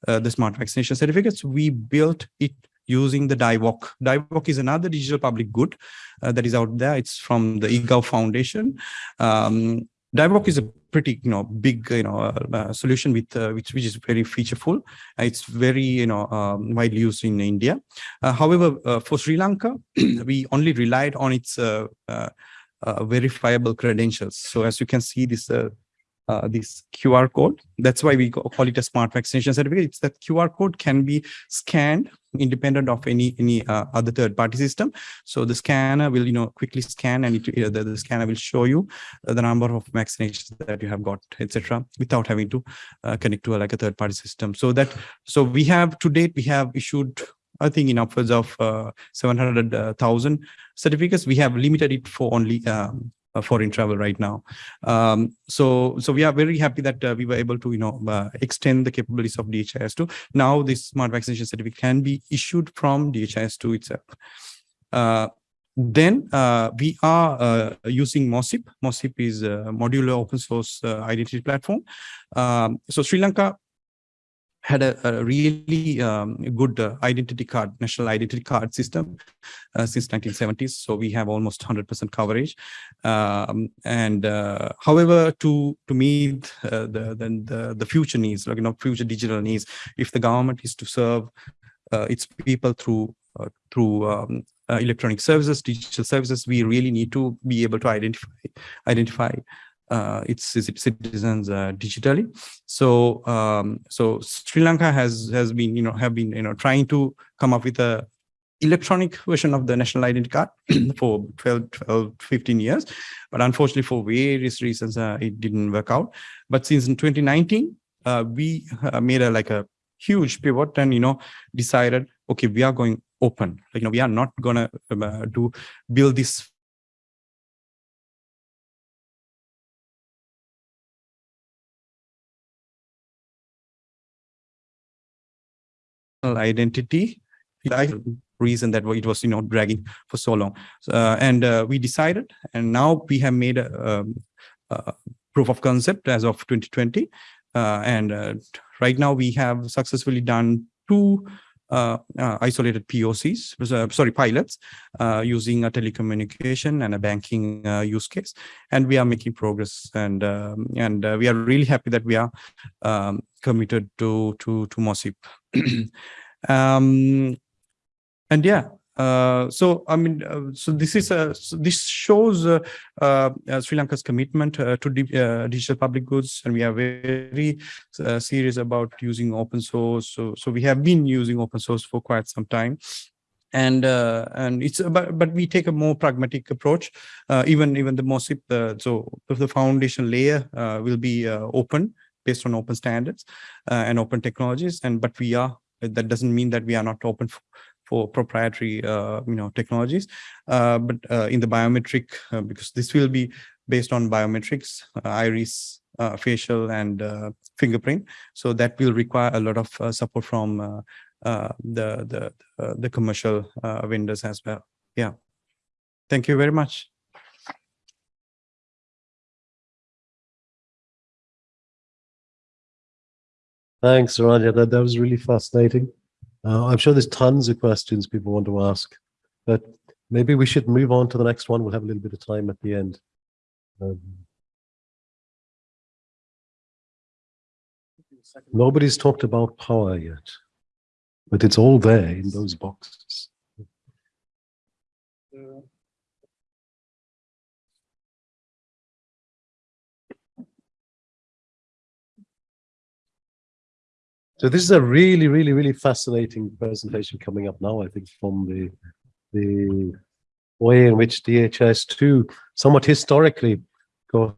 the smart vaccination certificates. We built it using the DIVOC. DIVOC is another digital public good uh, that is out there. It's from the eGov Foundation. Um, DIVOC is a pretty, you know, big, you know, uh, uh, solution with uh, which which is very featureful. Uh, It's very, you know, um, widely used in India. Uh, however, for Sri Lanka, we only relied on its verifiable credentials. So as you can see, this uh, this QR code. That's why we call it a smart vaccination certificate. It's that QR code can be scanned independent of any any uh, other third party system. So the scanner will you know quickly scan and it, uh, the, the scanner will show you uh, the number of vaccinations that you have got, etc., without having to uh, connect to a, like a third party system. So that so we have to date we have issued. I think in upwards of uh, 700,000 certificates. We have limited it for only um, foreign travel right now. Um, so, so we are very happy that uh, we were able to, you know, uh, extend the capabilities of DHIS2. Now, this smart vaccination certificate can be issued from DHIS2 itself. Uh, then uh, we are uh, using MOSIP. MOSIP is a modular open source uh, identity platform. Um, so Sri Lanka had a, a really um, good uh, identity card, national identity card system uh, since 1970s. So we have almost 100% coverage. Um, and uh, however, to to meet uh, the, the the future needs, like you know, future digital needs, if the government is to serve uh, its people through uh, through um, electronic services, digital services, we really need to be able to identify identify its its citizens uh, digitally. So um, so Sri Lanka has has been you know have been you know trying to come up with a electronic version of the national identity card for 12, 12 15 years. But unfortunately for various reasons uh, it didn't work out. But since in 2019 uh, we uh, made a like a huge pivot and you know decided okay we are going open. Like you know we are not gonna uh, do build this identity like reason that it was you know dragging for so long. Uh, and uh, we decided and now we have made a, um, a proof of concept as of 2020 uh, and uh, right now we have successfully done two isolated POCs, uh, sorry, pilots uh, using a telecommunication and a banking uh, use case, and we are making progress. And um, and uh, we are really happy that we are um, committed to to to MOSIP. um, and yeah, uh, so I mean, uh, so this is a so this shows uh, uh, Sri Lanka's commitment uh, to di uh, digital public goods, and we are very serious about using open source. So so we have been using open source for quite some time. and uh, and it's but but we take a more pragmatic approach uh, even even the MOSIP uh, so the foundation layer will be open based on open standards and open technologies and but we are that doesn't mean that we are not open for, proprietary uh, you know technologies. Uh, but uh, in the biometric uh, because this will be based on biometrics iris facial and fingerprint. So that will require a lot of support from the the the commercial vendors as well. Yeah. Thank you very much. Thanks, Rania. That, that was really fascinating. Uh, I'm sure there's tons of questions people want to ask, but maybe we should move on to the next one. We'll have a little bit of time at the end. Um, nobody's talked about power yet, but it's all there in those boxes. So this is a really, really, really fascinating presentation coming up now, I think, from the the way in which DHIS2 somewhat historically got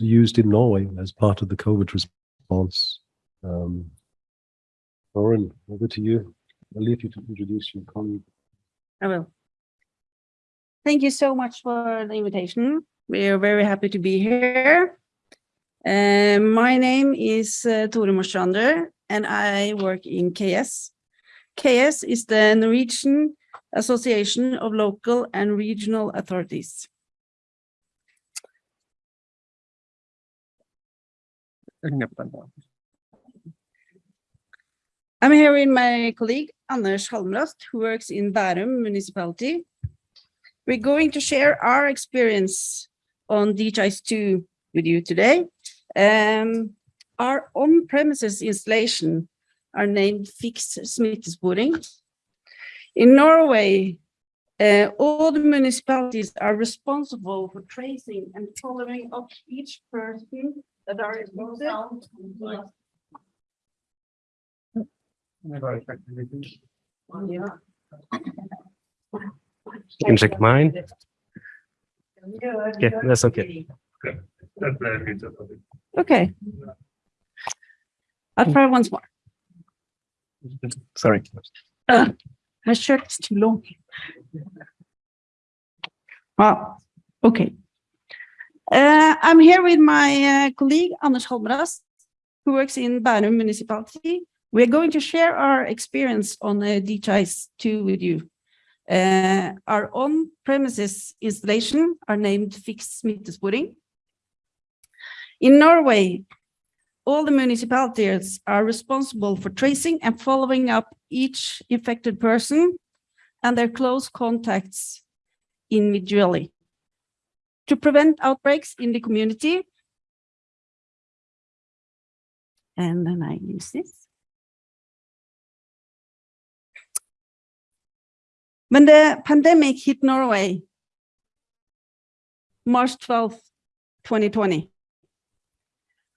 used in Norway as part of the COVID response. Um, Lauren, over to you. I'll leave you to introduce your colleague. I will. Thank you so much for the invitation. We are very happy to be here. Uh, my name is uh, Tore and I work in KS. KS is the Norwegian Association of Local and Regional Authorities. I'm here with my colleague Anders Halmrast, who works in Bærum municipality. We're going to share our experience on DHIS2 with you today. Um, our on-premises installation are named Fiks smittesporing. In Norway, uh, all the municipalities are responsible for tracing and following up each person that are involved. Yeah. You can check mine. Yeah, that's okay. Okay. I'll try once more. Sorry. Uh, my shirt is too long. Wow, okay. Uh, I'm here with my uh, colleague Anders Halmrast, who works in Bærum municipality. We're going to share our experience on uh, DHIS 2 with you. Uh, our on-premises installation are named Fiks smittesporing. In Norway, all the municipalities are responsible for tracing and following up each infected person and their close contacts individually. To prevent outbreaks in the community, and then I use this. When the pandemic hit Norway, March 12, 2020,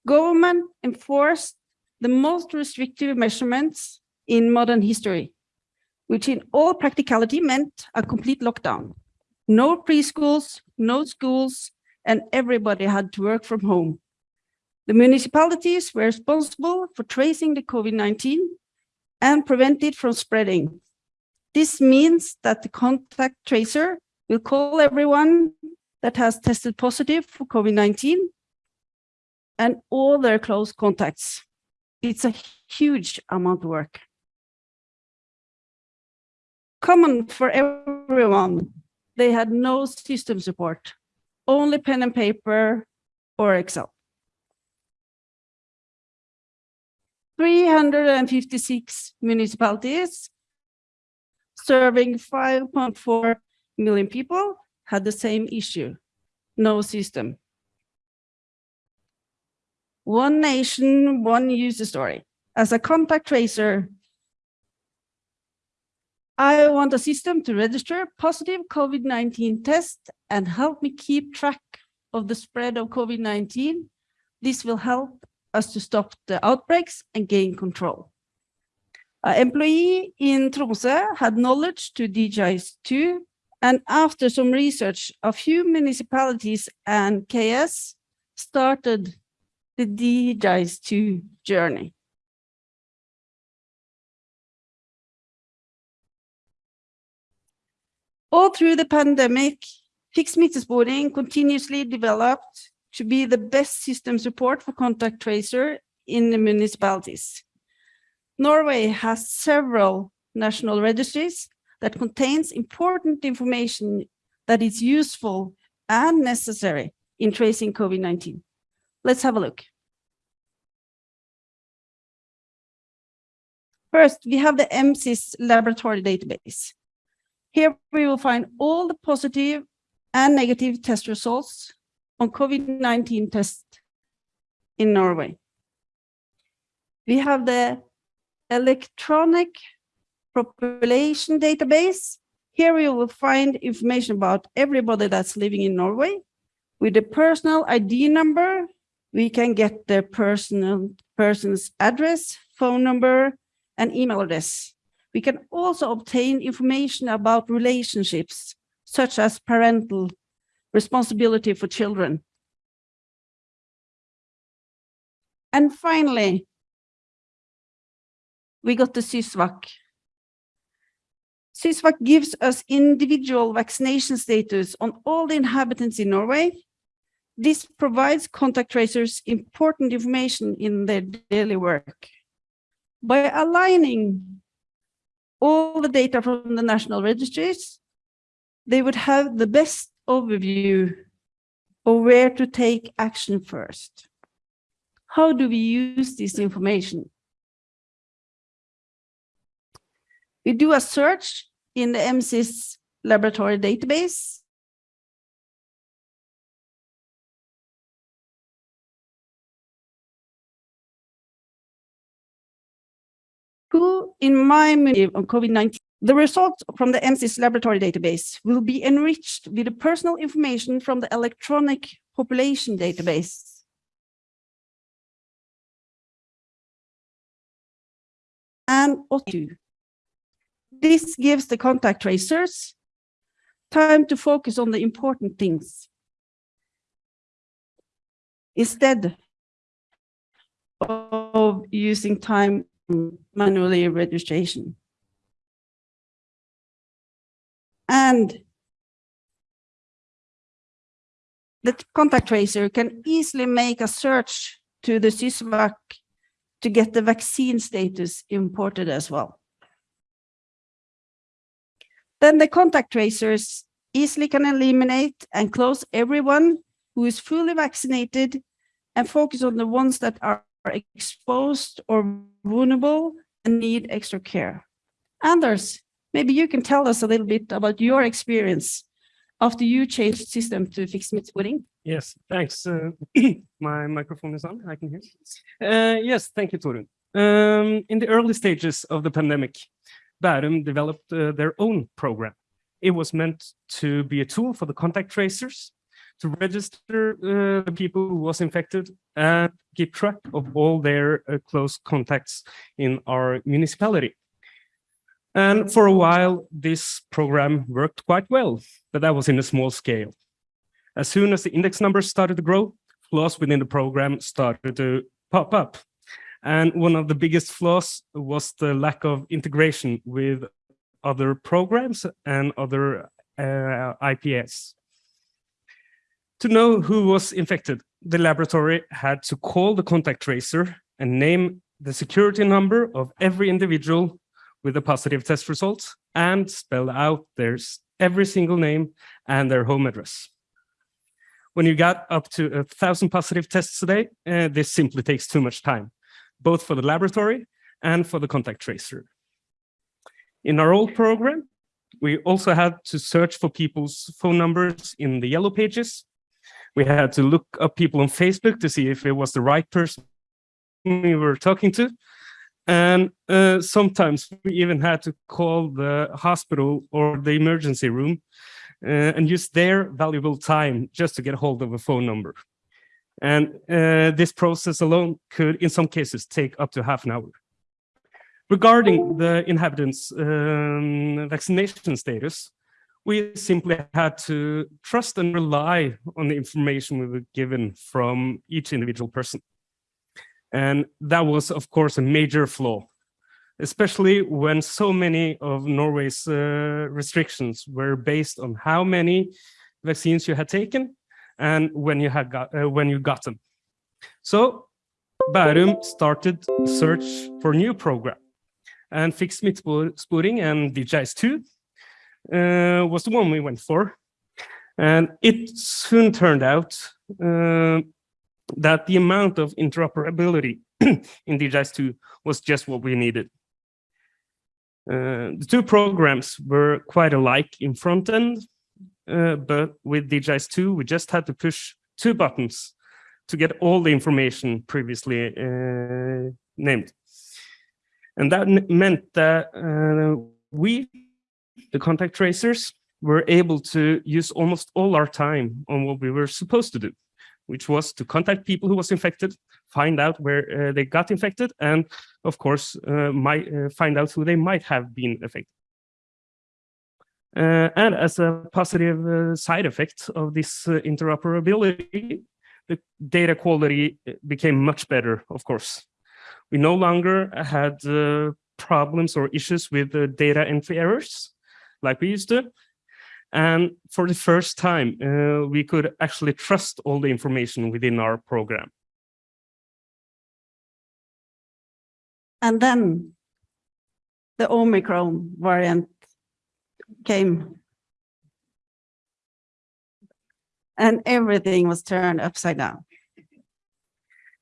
government enforced the most restrictive measurements in modern history, which in all practicality meant a complete lockdown. No preschools, no schools, and everybody had to work from home. The municipalities were responsible for tracing the COVID-19 and prevent it from spreading. This means that the contact tracer will call everyone that has tested positive for COVID-19 and all their close contacts. It's a huge amount of work. Common for everyone, they had no system support, only pen and paper or Excel. 356 municipalities serving 5.4 million people had the same issue, no system. One nation, one user story. As a contact tracer, I want a system to register positive COVID-19 test and help me keep track of the spread of COVID-19. This will help us to stop the outbreaks and gain control. An employee in Tromsø had knowledge to DHIS2 and after some research, a few municipalities and KS started the DHIS2 journey. All through the pandemic, Fiks smittesporing continuously developed to be the best system support for contact tracer in the municipalities. Norway has several national registries that contains important information that is useful and necessary in tracing COVID-19. Let's have a look. First, we have the MSIS laboratory database. Here we will find all the positive and negative test results on COVID-19 tests in Norway. We have the electronic population database. Here we will find information about everybody that's living in Norway. With the personal ID number, we can get the personal person's address, phone number, and email address. We can also obtain information about relationships, such as parental responsibility for children. And finally, we got the SYSVAC. SYSVAC gives us individual vaccination status on all the inhabitants in Norway. This provides contact tracers important information in their daily work. By aligning all the data from the national registries, they would have the best overview of where to take action first. How do we use this information? We do a search in the MSIS laboratory database. Who in my on COVID-19, the results from the MSIS laboratory database will be enriched with the personal information from the electronic population database. And OTU. This gives the contact tracers time to focus on the important things instead of using time manually registration. And the contact tracer can easily make a search to the SYSVAC to get the vaccine status imported as well. Then the contact tracers easily can eliminate and close everyone who is fully vaccinated and focus on the ones that are exposed or vulnerable and need extra care. Anders, maybe you can tell us a little bit about your experience after you changed system to Fiks smittesporing. Yes, thanks. Uh, my microphone is on, I can hear. Uh, yes, thank you, Torun. Um, in the early stages of the pandemic, Bærum developed uh, their own program. It was meant to be a tool for the contact tracers to register uh, the people who was infected and keep track of all their uh, close contacts in our municipality. And for a while, this program worked quite well, but that was in a small scale. As soon as the index numbers started to grow, flaws within the program started to pop up. And one of the biggest flaws was the lack of integration with other programs and other uh, IPS. To know who was infected, the laboratory had to call the contact tracer and name the security number of every individual with a positive test result and spell out their every single name and their home address. When you got up to a thousand positive tests a day, uh, this simply takes too much time both for the laboratory and for the contact tracer. In our old program, we also had to search for people's phone numbers in the yellow pages. We had to look up people on Facebook to see if it was the right person we were talking to. And uh, sometimes we even had to call the hospital or the emergency room uh, and use their valuable time just to get hold of a phone number. And uh, this process alone could, in some cases, take up to half an hour. Regarding the inhabitants' um, vaccination status, we simply had to trust and rely on the information we were given from each individual person. And that was, of course, a major flaw, especially when so many of Norway's uh, restrictions were based on how many vaccines you had taken and when you had got uh, when you got them. So Bærum started search for new program and Fiks smittesporing and DHIS2 uh, was the one we went for. And it soon turned out uh, that the amount of interoperability in DHIS2 was just what we needed. Uh, the two programs were quite alike in front end, uh, but with DHIS2, we just had to push two buttons to get all the information previously uh, named. And that meant that uh, we, the contact tracers, were able to use almost all our time on what we were supposed to do, which was to contact people who was infected, find out where uh, they got infected, and of course, uh, might uh, find out who they might have been affected. Uh, and as a positive uh, side effect of this uh, interoperability, the data quality became much better, of course. We no longer had problems or issues with the data entry errors like we used to. And for the first time, uh, we could actually trust all the information within our program. And then the Omicron variant came. And everything was turned upside down.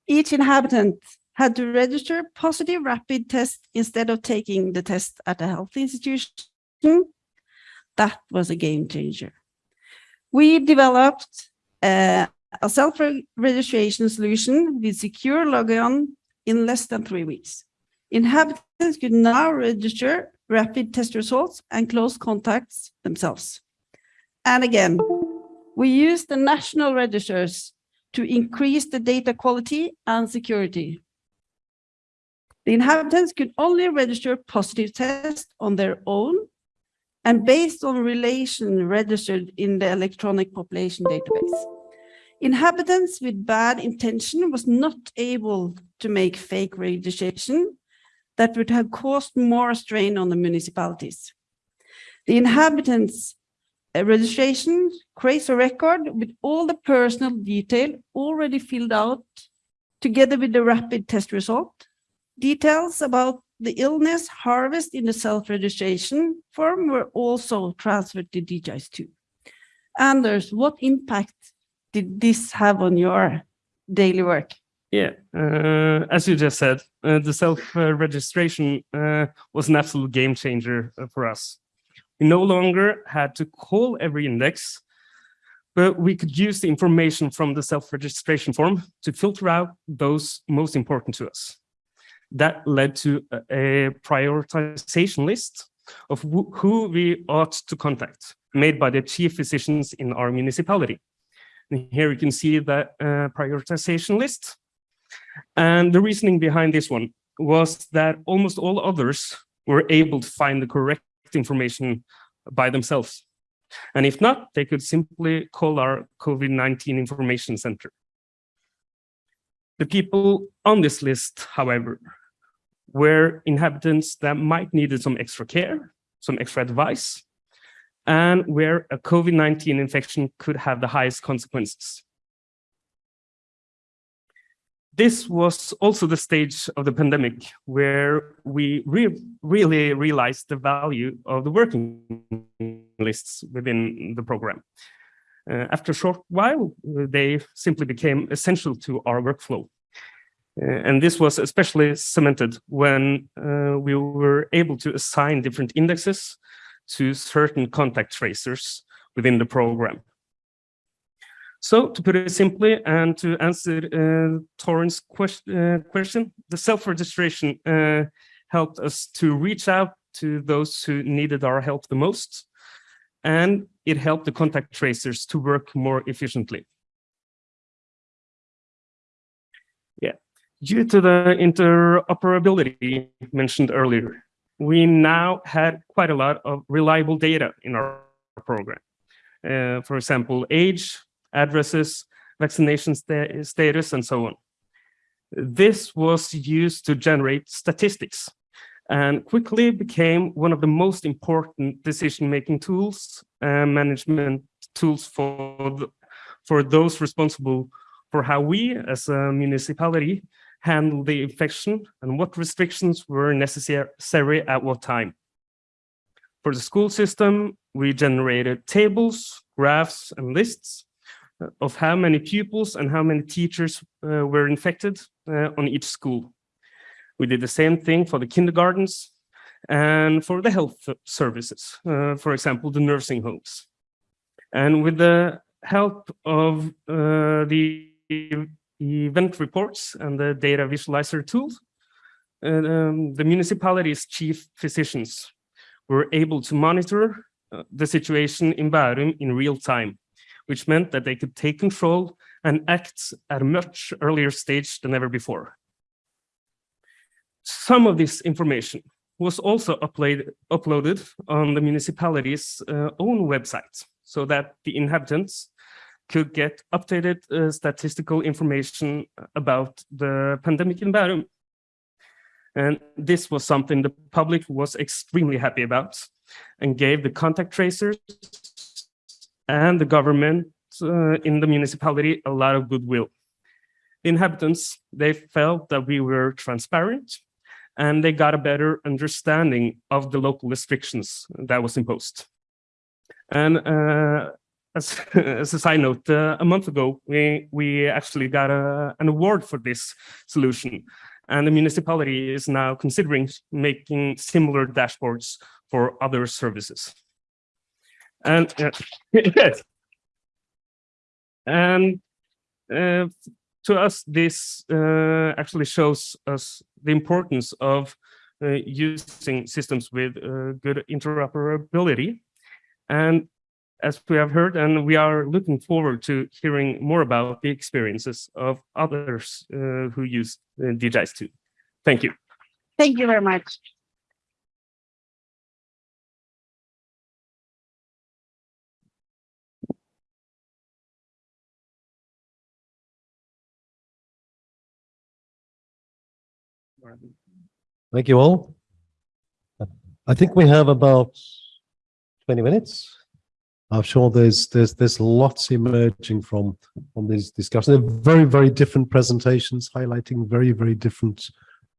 Each inhabitant had to register positive rapid test instead of taking the test at a health institution. That was a game changer. We developed uh, a self-registration solution with secure login in less than three weeks. Inhabitants could now register rapid test results and close contacts themselves. And again, we use the national registers to increase the data quality and security. The inhabitants could only register positive tests on their own and based on relation registered in the electronic population database. Inhabitants with bad intention was not able to make fake registration that would have caused more strain on the municipalities. The inhabitants uh, registration creates a record with all the personal detail already filled out together with the rapid test result Details about the illness harvest in the self-registration form were also transferred to DHIS2. Anders, what impact did this have on your daily work? Yeah, uh, as you just said, uh, the self-registration uh, was an absolute game changer uh, for us. We no longer had to call every index, but we could use the information from the self-registration form to filter out those most important to us that led to a prioritization list of who we ought to contact, made by the chief physicians in our municipality. And here you can see the uh, prioritization list. And the reasoning behind this one was that almost all others were able to find the correct information by themselves. And if not, they could simply call our COVID-19 information center. The people on this list, however, were inhabitants that might needed some extra care, some extra advice, and where a COVID-19 infection could have the highest consequences. This was also the stage of the pandemic where we re really realized the value of the working lists within the program. Uh, after a short while, they simply became essential to our workflow. Uh, and this was especially cemented when uh, we were able to assign different indexes to certain contact tracers within the program. So to put it simply and to answer uh, uh, question, the self-registration uh, helped us to reach out to those who needed our help the most. And it helped the contact tracers to work more efficiently. Due to the interoperability mentioned earlier, we now had quite a lot of reliable data in our program. Uh, for example, age, addresses, vaccination sta status, and so on. This was used to generate statistics and quickly became one of the most important decision-making tools and management tools for, the, for those responsible for how we as a municipality handle the infection and what restrictions were necessary at what time. For the school system, we generated tables, graphs, and lists of how many pupils and how many teachers uh, were infected uh, on each school. We did the same thing for the kindergartens and for the health services, uh, for example, the nursing homes. And with the help of uh, the event reports and the data visualizer tools, uh, um, the municipality's chief physicians were able to monitor uh, the situation in Bærum in real time, which meant that they could take control and act at a much earlier stage than ever before. Some of this information was also upload, uploaded on the municipality's uh, own website so that the inhabitants could get updated uh, statistical information about the pandemic in Bærum. And this was something the public was extremely happy about and gave the contact tracers and the government uh, in the municipality a lot of goodwill. Inhabitants, they felt that we were transparent and they got a better understanding of the local restrictions that was imposed. And uh, as, as a side note, uh, a month ago, we, we actually got a, an award for this solution. And the municipality is now considering making similar dashboards for other services. And uh, yes. And uh, to us, this uh, actually shows us the importance of uh, using systems with uh, good interoperability. And as we have heard, and we are looking forward to hearing more about the experiences of others uh, who use uh, DHIS2. Thank you. Thank you very much. Thank you all. I think we have about 20 minutes. I'm sure there's there's there's lots emerging from from these discussions. They're very very different presentations highlighting very very different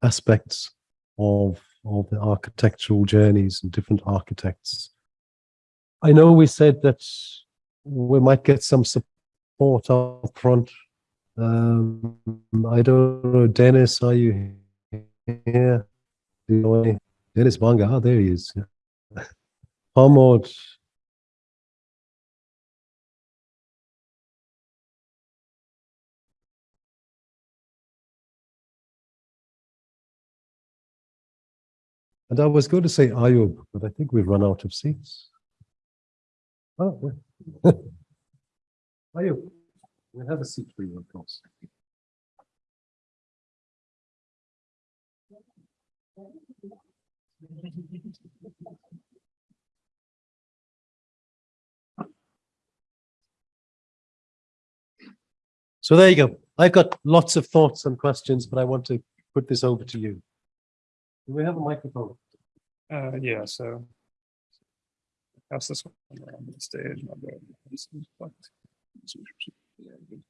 aspects of of the architectural journeys and different architects. I know we said that we might get some support up front. Um, I don't know, Dennis, are you here? Dennis Banga, ah, there he is. Hamod, And I was going to say Ayub, but I think we've run out of seats. Oh, Ayub, we have a seat for you, of course. So there you go. I've got lots of thoughts and questions, but I want to put this over to you. Do we have a microphone? Uh, yeah, so. Pass this one around the stage. I'll go. this is what- Yeah, good.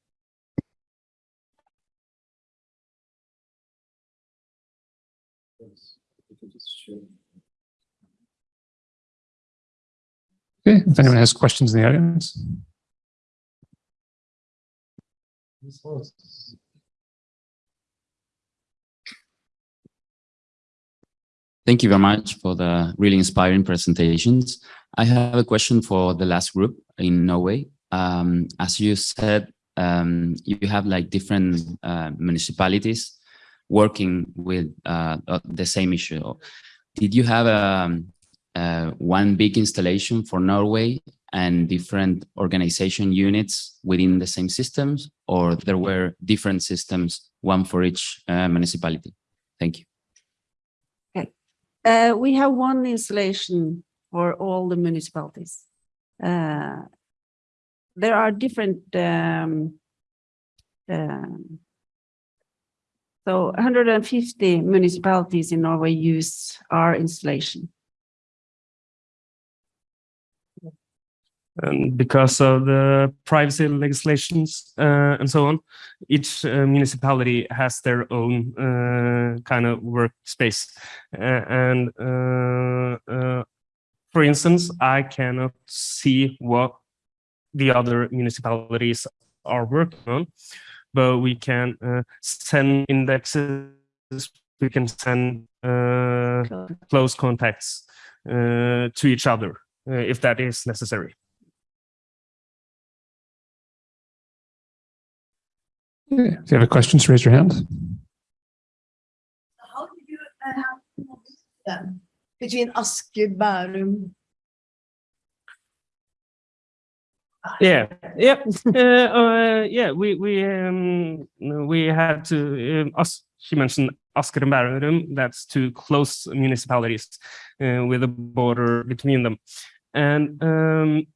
Okay, if anyone has questions in the audience. This Thank you very much for the really inspiring presentations. I have a question for the last group in Norway. Um, as you said, um, you have like different uh, municipalities working with uh, uh, the same issue. Did you have um, uh, one big installation for Norway and different organization units within the same systems, or there were different systems, one for each uh, municipality? Thank you. Uh, we have one installation for all the municipalities. Uh, there are different, um, um, so 150 municipalities in Norway use our installation. And because of the privacy legislations uh, and so on, each uh, municipality has their own uh, kind of workspace. Uh, and uh, uh, for instance, I cannot see what the other municipalities are working on, but we can send indexes, we can send close contacts to each other if that is necessary. If you have a question, just raise your hand. How did you uh, have then between Asker, Bærum? Yeah, yep, uh, uh, yeah. We we um we had to um, us. She mentioned Asker and Bærum. That's two close municipalities uh, with a border between them, and um,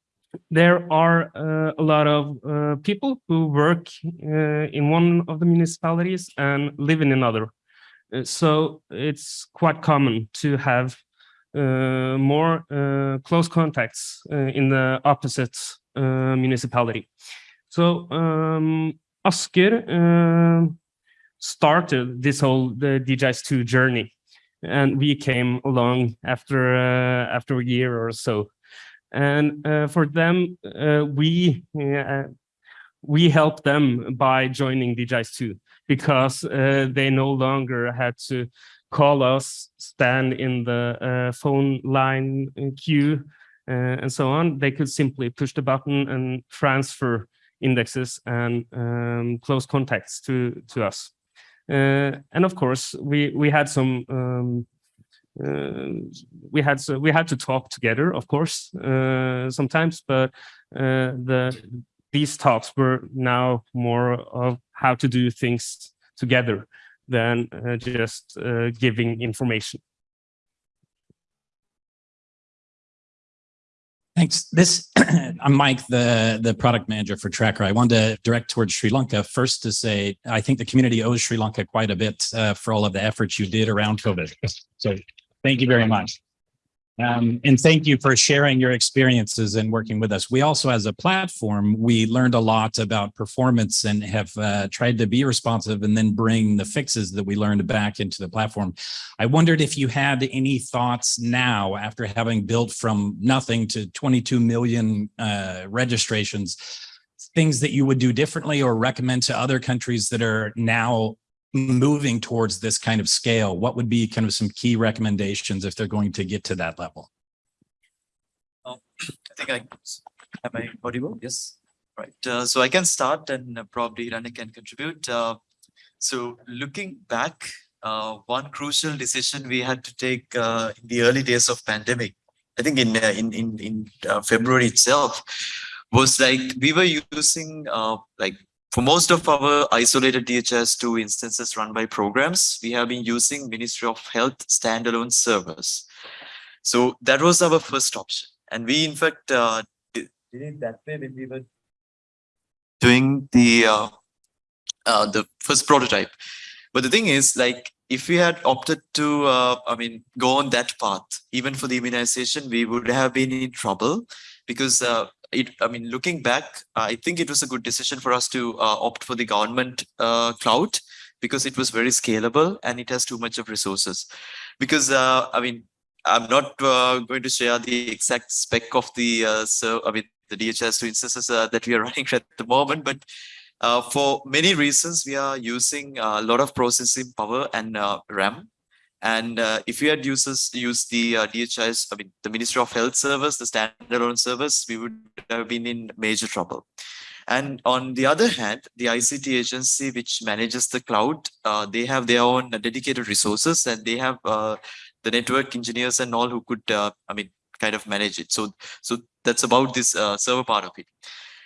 there are uh, a lot of uh, people who work uh, in one of the municipalities and live in another. Uh, so it's quite common to have uh, more uh, close contacts in the opposite municipality. So um, Asker started this whole the DHIS2 journey and we came along after after a year or so and uh, for them, uh, we uh, we help them by joining DHIS2 because uh, they no longer had to call us, stand in the uh, phone line queue, uh, and so on. They could simply push the button and transfer indexes and um, close contacts to to us. and of course, we we had some um, uh, we had to, we had to talk together, of course, uh, sometimes, but uh, the these talks were now more of how to do things together than just giving information. Thanks. This, I'm Mike, the, the product manager for Tracker. I wanted to direct towards Sri Lanka first to say, I think the community owes Sri Lanka quite a bit uh, for all of the efforts you did around COVID. So Thank you very much. Um, and thank you for sharing your experiences and working with us. We also, as a platform, we learned a lot about performance and have uh, tried to be responsive and then bring the fixes that we learned back into the platform. I wondered if you had any thoughts now after having built from nothing to 22 million uh, registrations, things that you would do differently or recommend to other countries that are now moving towards this kind of scale, what would be kind of some key recommendations if they're going to get to that level? Oh, I think I am I audible? Yes. Right. Uh, so I can start and uh, probably Rana can contribute. Uh, so looking back, uh, one crucial decision we had to take uh, in the early days of pandemic, I think in uh, in in, in February itself, was like we were using like for most of our isolated DHIS2 instances run by programs, we have been using Ministry of Health standalone servers. So that was our first option. And we, in fact, uh, did it that way when we were doing the uh, uh, the first prototype. But the thing is, like, if we had opted to, uh, I mean, go on that path, even for the immunization, we would have been in trouble because uh, it, I mean, looking back, I think it was a good decision for us to uh, opt for the government uh, cloud because it was very scalable and it has too much of resources. Because, uh, I mean, I'm not uh, going to share the exact spec of the, uh, so I mean, the DHIS2 instances uh, that we are running at the moment, but for many reasons, we are using a lot of processing power and RAM and uh, if we had users use the uh, DHIS, I mean, the Ministry of Health service, the standalone service, we would have been in major trouble. And on the other hand, the ICT agency, which manages the cloud, uh, they have their own dedicated resources and they have uh, the network engineers and all who could, uh, I mean, kind of manage it. So, so that's about this uh, server part of it.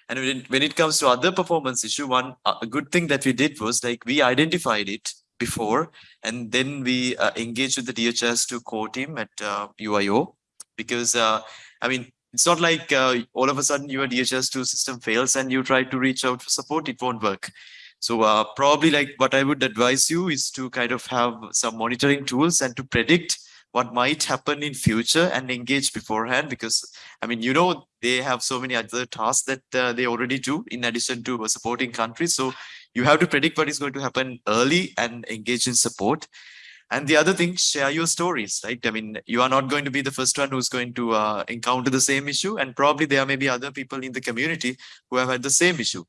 And when it, when it comes to other performance issue, one uh, a good thing that we did was like we identified it before, and then we uh, engaged with the DHIS2 core team at uh, UIO because uh, I mean it's not like uh, all of a sudden your DHIS2 system fails and you try to reach out for support, it won't work. So uh, probably like what I would advise you is to kind of have some monitoring tools and to predict what might happen in future and engage beforehand because I mean, you know, they have so many other tasks that uh, they already do in addition to supporting countries. So you have to predict what is going to happen early and engage in support. And the other thing, share your stories, right? I mean, you are not going to be the first one who's going to uh, encounter the same issue. And probably there may be other people in the community who have had the same issue.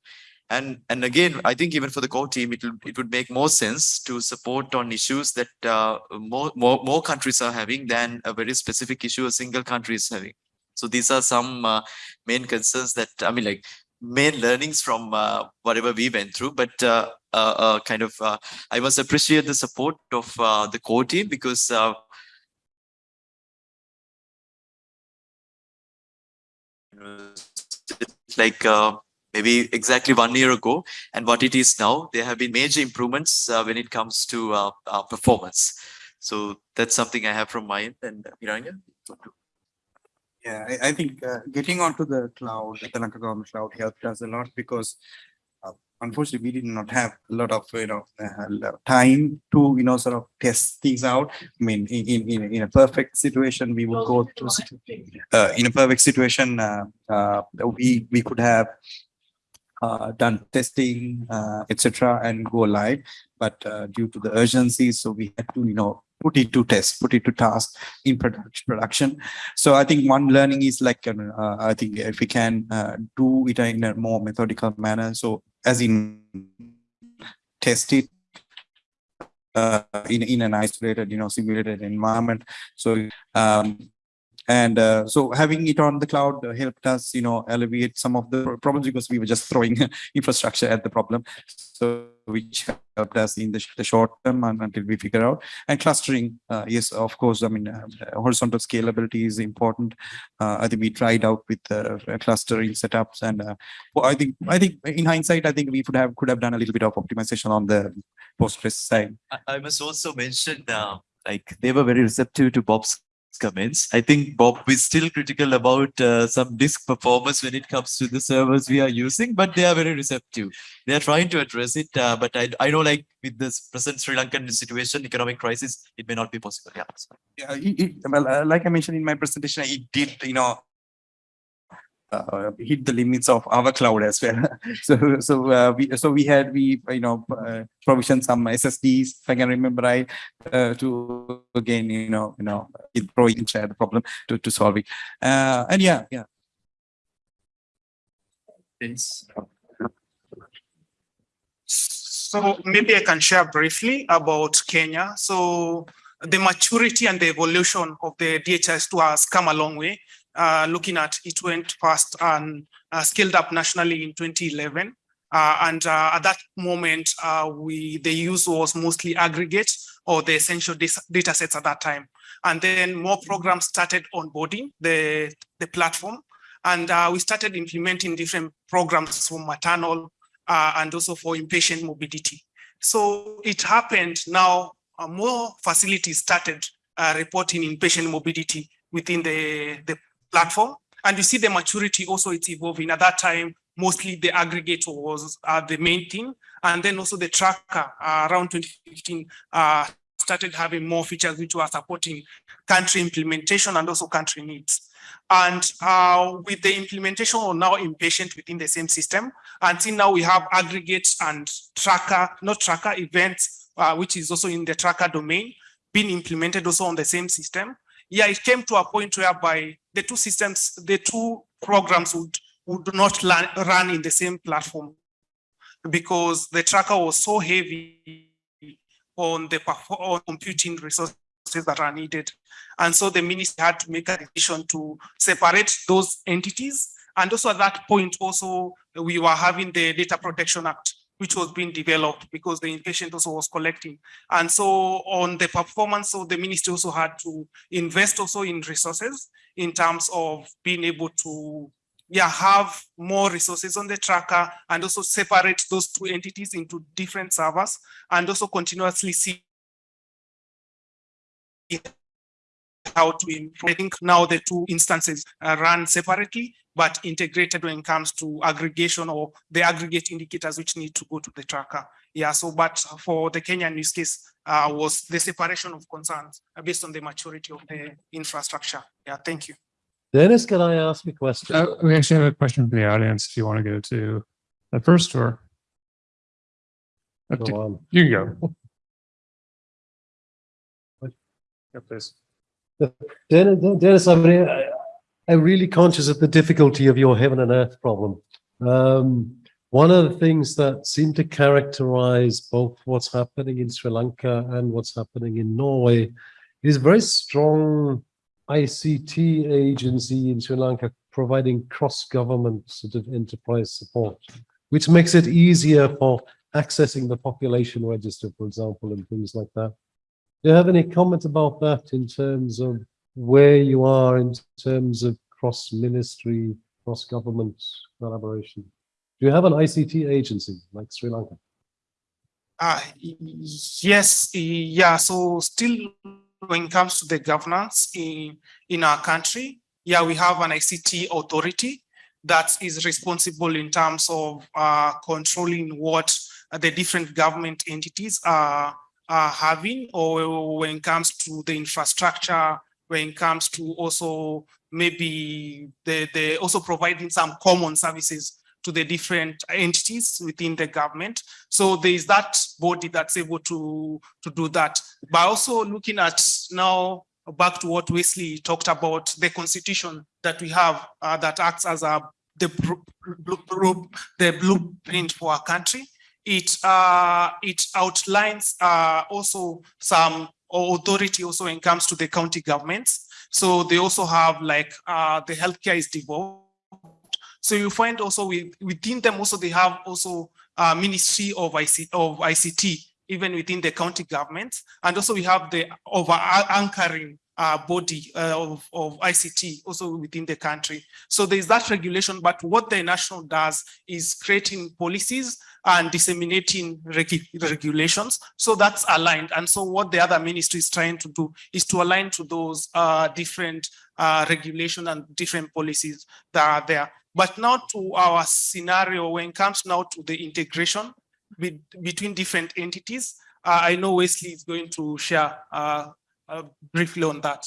And, and again, I think even for the core team, it, it would make more sense to support on issues that uh, more, more, more countries are having than a very specific issue a single country is having. So these are some uh, main concerns that, I mean, like main learnings from uh, whatever we went through, but uh, uh, uh, kind of, uh, I must appreciate the support of uh, the core team because like maybe exactly one year ago and what it is now, there have been major improvements when it comes to performance. So that's something I have from my end and Hiranya. Yeah, I, I think uh, getting onto the cloud, the Lanka government cloud helped us a lot because uh, unfortunately we did not have a lot of you know uh, time to you know sort of test things out. I mean, in in in, a perfect situation, we would go to uh, in a perfect situation, uh, uh, we we could have uh, done testing, uh, etc., and go live. But uh, due to the urgency, so we had to you know put it to test, put it to task in production. production. So I think one learning is like, uh, uh, I think if we can uh, do it in a more methodical manner, so as in test it uh, in, in an isolated, you know, simulated environment. So, um, and uh, so having it on the cloud helped us, you know, alleviate some of the problems because we were just throwing infrastructure at the problem. So which helped us in the, the short term and until we figure out. And clustering uh, yes of course i mean uh, horizontal scalability is important. Uh, i think we tried out with uh, clustering setups and uh, well, i think i think in hindsight i think we could have could have done a little bit of optimization on the postgres side. I, I must also mention uh, like they were very receptive to Bob's comments. I think Bob is still critical about uh, some disk performance when it comes to the servers we are using, but they are very receptive. They are trying to address it, uh, but I, I know like with this present Sri Lankan situation, economic crisis, it may not be possible. Yeah. yeah, it, it, well, uh, like I mentioned in my presentation, it did, you know, uh, hit the limits of our cloud as well. so, so uh, we, so we had we, you know, uh, provision some SSDs, if I can remember right, uh, to again, you know, you know, it throw in share the problem to to solve it. Uh, and yeah, yeah. Yes. So maybe I can share briefly about Kenya. So the maturity and the evolution of the DHIS2 has come a long way. Uh, looking at it went fast and uh, scaled up nationally in 2011. Uh, and at that moment, we the use was mostly aggregate or the essential data sets at that time. And then more programs started onboarding the, the platform. And uh, we started implementing different programs for maternal uh, and also for inpatient mobility. So it happened now, uh, more facilities started reporting inpatient mobility within the, the platform. And you see the maturity also it's evolving. At that time, mostly the aggregator was uh, the main thing. And then also the tracker uh, around 2015 uh, started having more features which were supporting country implementation and also country needs. And uh, with the implementation we're now inpatient within the same system, until now we have aggregates and tracker, not tracker events, uh, which is also in the tracker domain, being implemented also on the same system. Yeah, it came to a point whereby the two systems, the two programs would, would not run, in the same platform because the tracker was so heavy on the on computing resources that are needed. And so the ministry had to make a decision to separate those entities. And also at that point, also we were having the Data Protection Act which was being developed because the inpatient also was collecting. And so on the performance of the ministry also had to invest also in resources in terms of being able to yeah, have more resources on the tracker and also separate those two entities into different servers and also continuously see how to improve. I think now the two instances uh, run separately, but integrated when it comes to aggregation or the aggregate indicators which need to go to the tracker. Yeah, so but for the Kenyan use case uh, was the separation of concerns based on the maturity of the infrastructure. Yeah, thank you. Dennis, can I ask a question? Uh, we actually have a question from the audience if you want to go to the first or. Up to- Go on. You can go. Yeah, please. Dennis, I mean, I, I'm really conscious of the difficulty of your heaven and earth problem. Um, one of the things that seem to characterize both what's happening in Sri Lanka and what's happening in Norway is very strong ICT agency in Sri Lanka providing cross-government sort of enterprise support, which makes it easier for accessing the population register, for example, and things like that. Do you have any comment about that in terms of where you are in terms of cross-ministry, cross-government collaboration? Do you have an ICT agency like Sri Lanka? Uh, yes, yeah, so still when it comes to the governance in, in our country, yeah, we have an ICT authority that is responsible in terms of uh, controlling what the different government entities are, are having or when it comes to the infrastructure, when it comes to also maybe the, the also providing some common services to the different entities within the government. So there is that body that's able to, to do that. But also looking at now back to what Wesley talked about, the constitution that we have uh, that acts as a the, the blueprint for our country. It uh, it outlines uh, also some authority also when it comes to the county governments. So they also have like uh, the healthcare is devolved so you find also with, within them also they have also uh, Ministry of, IC, of ICT, even within the county government. And also we have the over anchoring uh, body uh, of, of ICT also within the country. So there's that regulation, but what the national does is creating policies and disseminating regu regulations. So that's aligned. And so what the other ministry is trying to do is to align to those uh, different uh, regulation and different policies that are there. But now to our scenario when it comes now to the integration with, between different entities, uh, I know Wesley is going to share uh, uh, briefly on that.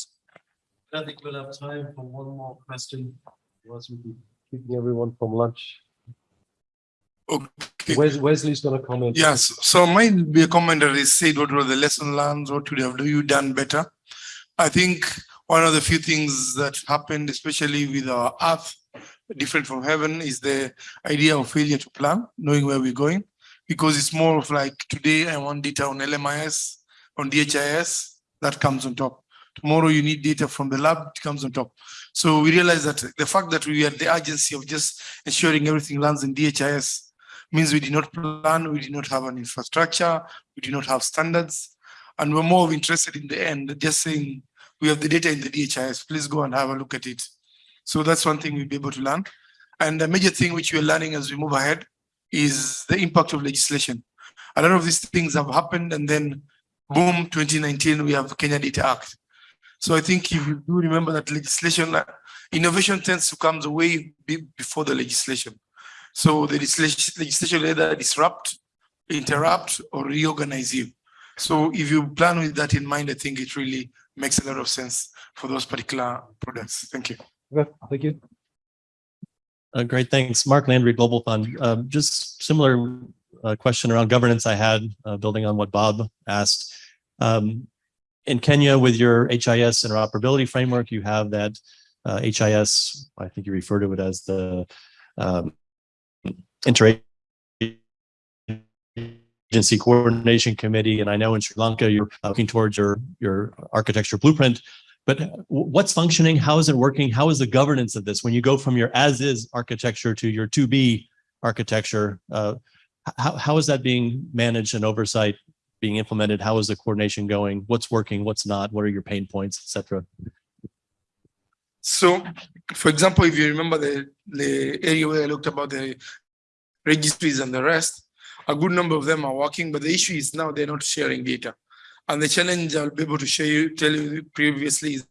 I think we'll have time for one more question. Otherwise we'll be keeping everyone from lunch. Okay. Wes- Wesley's gonna comment. Yes, so might be a comment that is said, what were the lesson learned, what would have you done better? I think one of the few things that happened, especially with our earth, different from heaven, is the idea of failure to plan, knowing where we're going. Because it's more of like, today I want data on LMIS, on DHIS, that comes on top. Tomorrow you need data from the lab, it comes on top. So we realize that the fact that we had the urgency of just ensuring everything lands in DHIS means we did not plan, we did not have an infrastructure, we did not have standards. And we're more interested in the end, just saying, we have the data in the DHIS, please go and have a look at it. So that's one thing we'll be able to learn. And the major thing which we're learning as we move ahead is the impact of legislation. A lot of these things have happened and then boom, 2019, we have Kenya Data Act. So I think if you do remember that legislation, uh, innovation tends to come the way before the legislation. So the legislation, legislation either disrupt, interrupt, or reorganize you. So if you plan with that in mind, I think it really makes a lot of sense for those particular products. Thank you. Okay, thank you. Uh, great, thanks. Mark Landry, Global Fund. Um, just similar uh, question around governance I had, uh, building on what Bob asked. Um, in Kenya, with your HIS interoperability framework, you have that uh, HIS, I think you refer to it as the um, inter agency coordination committee. And I know in Sri Lanka, you're looking towards your, your architecture blueprint. But what's functioning? How is it working? How is the governance of this? When you go from your as is architecture to your to be architecture, uh, how, how is that being managed and oversight being implemented? How is the coordination going? What's working? What's not? What are your pain points, et cetera? So, for example, if you remember the, the area where I looked about the registries and the rest, a good number of them are working, but the issue is now they're not sharing data. And the challenge I'll be able to share you, tell you previously is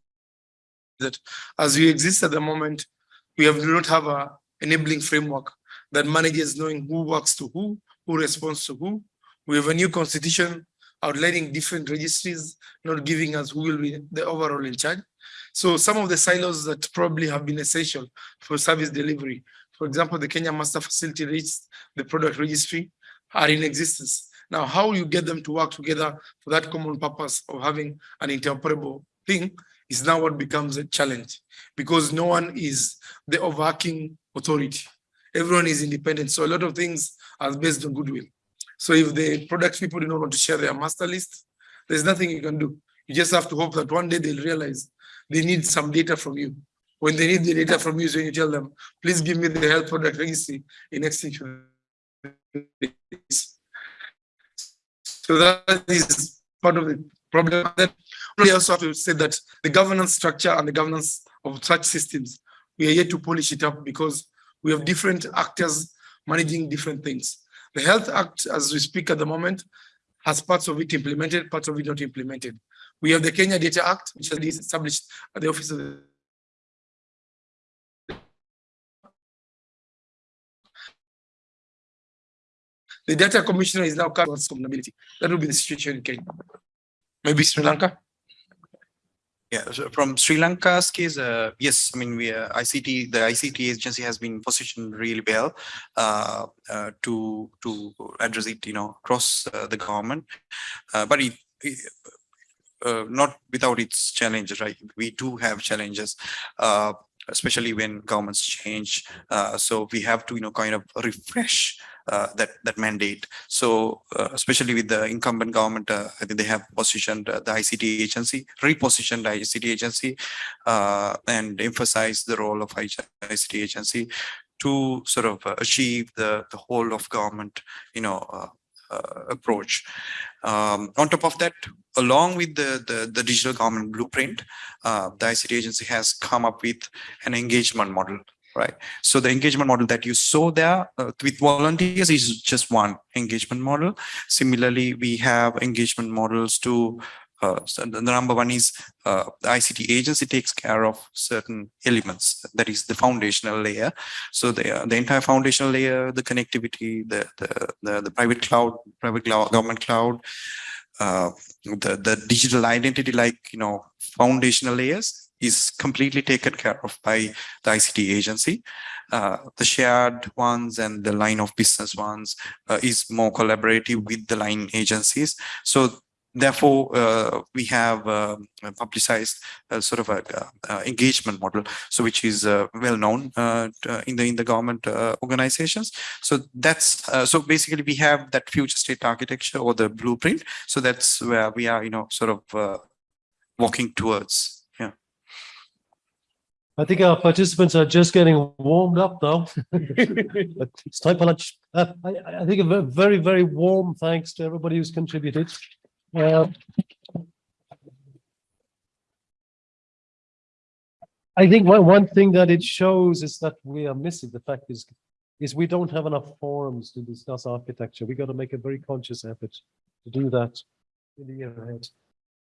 that as we exist at the moment, we have do not have a enabling framework that manages knowing who works to who, who responds to who. We have a new constitution outlining different registries, not giving us who will be the overall in charge. So some of the silos that probably have been essential for service delivery, for example, the Kenya Master Facility Rates, the product registry, are in existence. Now, how you get them to work together for that common purpose of having an interoperable thing is now what becomes a challenge because no one is the overarching authority. Everyone is independent. So a lot of things are based on goodwill. So if the product people do not want to share their master list, there's nothing you can do. You just have to hope that one day they'll realize they need some data from you. When they need the data from you, so you tell them, please give me the health product registry in exchange for this. So that is part of the problem. Then we also have to say that the governance structure and the governance of such systems, we are yet to polish it up because we have different actors managing different things. The Health Act, as we speak at the moment, has parts of it implemented, parts of it not implemented. We have the Kenya Data Act, which has been established at the Office of the The data commissioner is now covering community. That will be the situation in Kenya. Maybe Sri Lanka. Yeah, so from Sri Lanka's case, uh, yes, I mean, we uh, ICT, the ICT agency has been positioned really well uh, uh, to to address it, you know, across uh, the government, uh, but it, it not without its challenges, right? We do have challenges. Especially when governments change. Uh, so we have to, you know, kind of refresh that that mandate. So uh, especially with the incumbent government, uh, I think they have positioned uh, the ICT agency, repositioned the ICT agency, uh, and emphasized the role of ICT agency to sort of uh, achieve the the whole of government, you know, uh, uh, approach. Um, on top of that, along with the, the, the digital government blueprint, uh, the ICT agency has come up with an engagement model, right? So the engagement model that you saw there uh, with volunteers is just one engagement model. Similarly, we have engagement models to uh, so the number one is uh, the ICT agency takes care of certain elements. That is the foundational layer. So the, the entire foundational layer, the connectivity, the, the, the, the private cloud, private cloud, government cloud, uh, the, the digital identity, like, you know, foundational layers is completely taken care of by the ICT agency. Uh, the shared ones and the line of business ones uh, is more collaborative with the line agencies. So therefore uh, we have uh, publicized a sort of a uh, engagement model so which is uh, well known uh, in the in the government uh, organizations so that's so basically we have that future state architecture or the blueprint so that's where we are you know sort of walking towards I think our participants are just getting warmed up now. but it's time for lunch. I, I think a very, very warm thanks to everybody who's contributed. Uh, I think one, one thing that it shows is that we are missing. The fact is, is we don't have enough forums to discuss architecture. We got to make a very conscious effort to do that in the year ahead.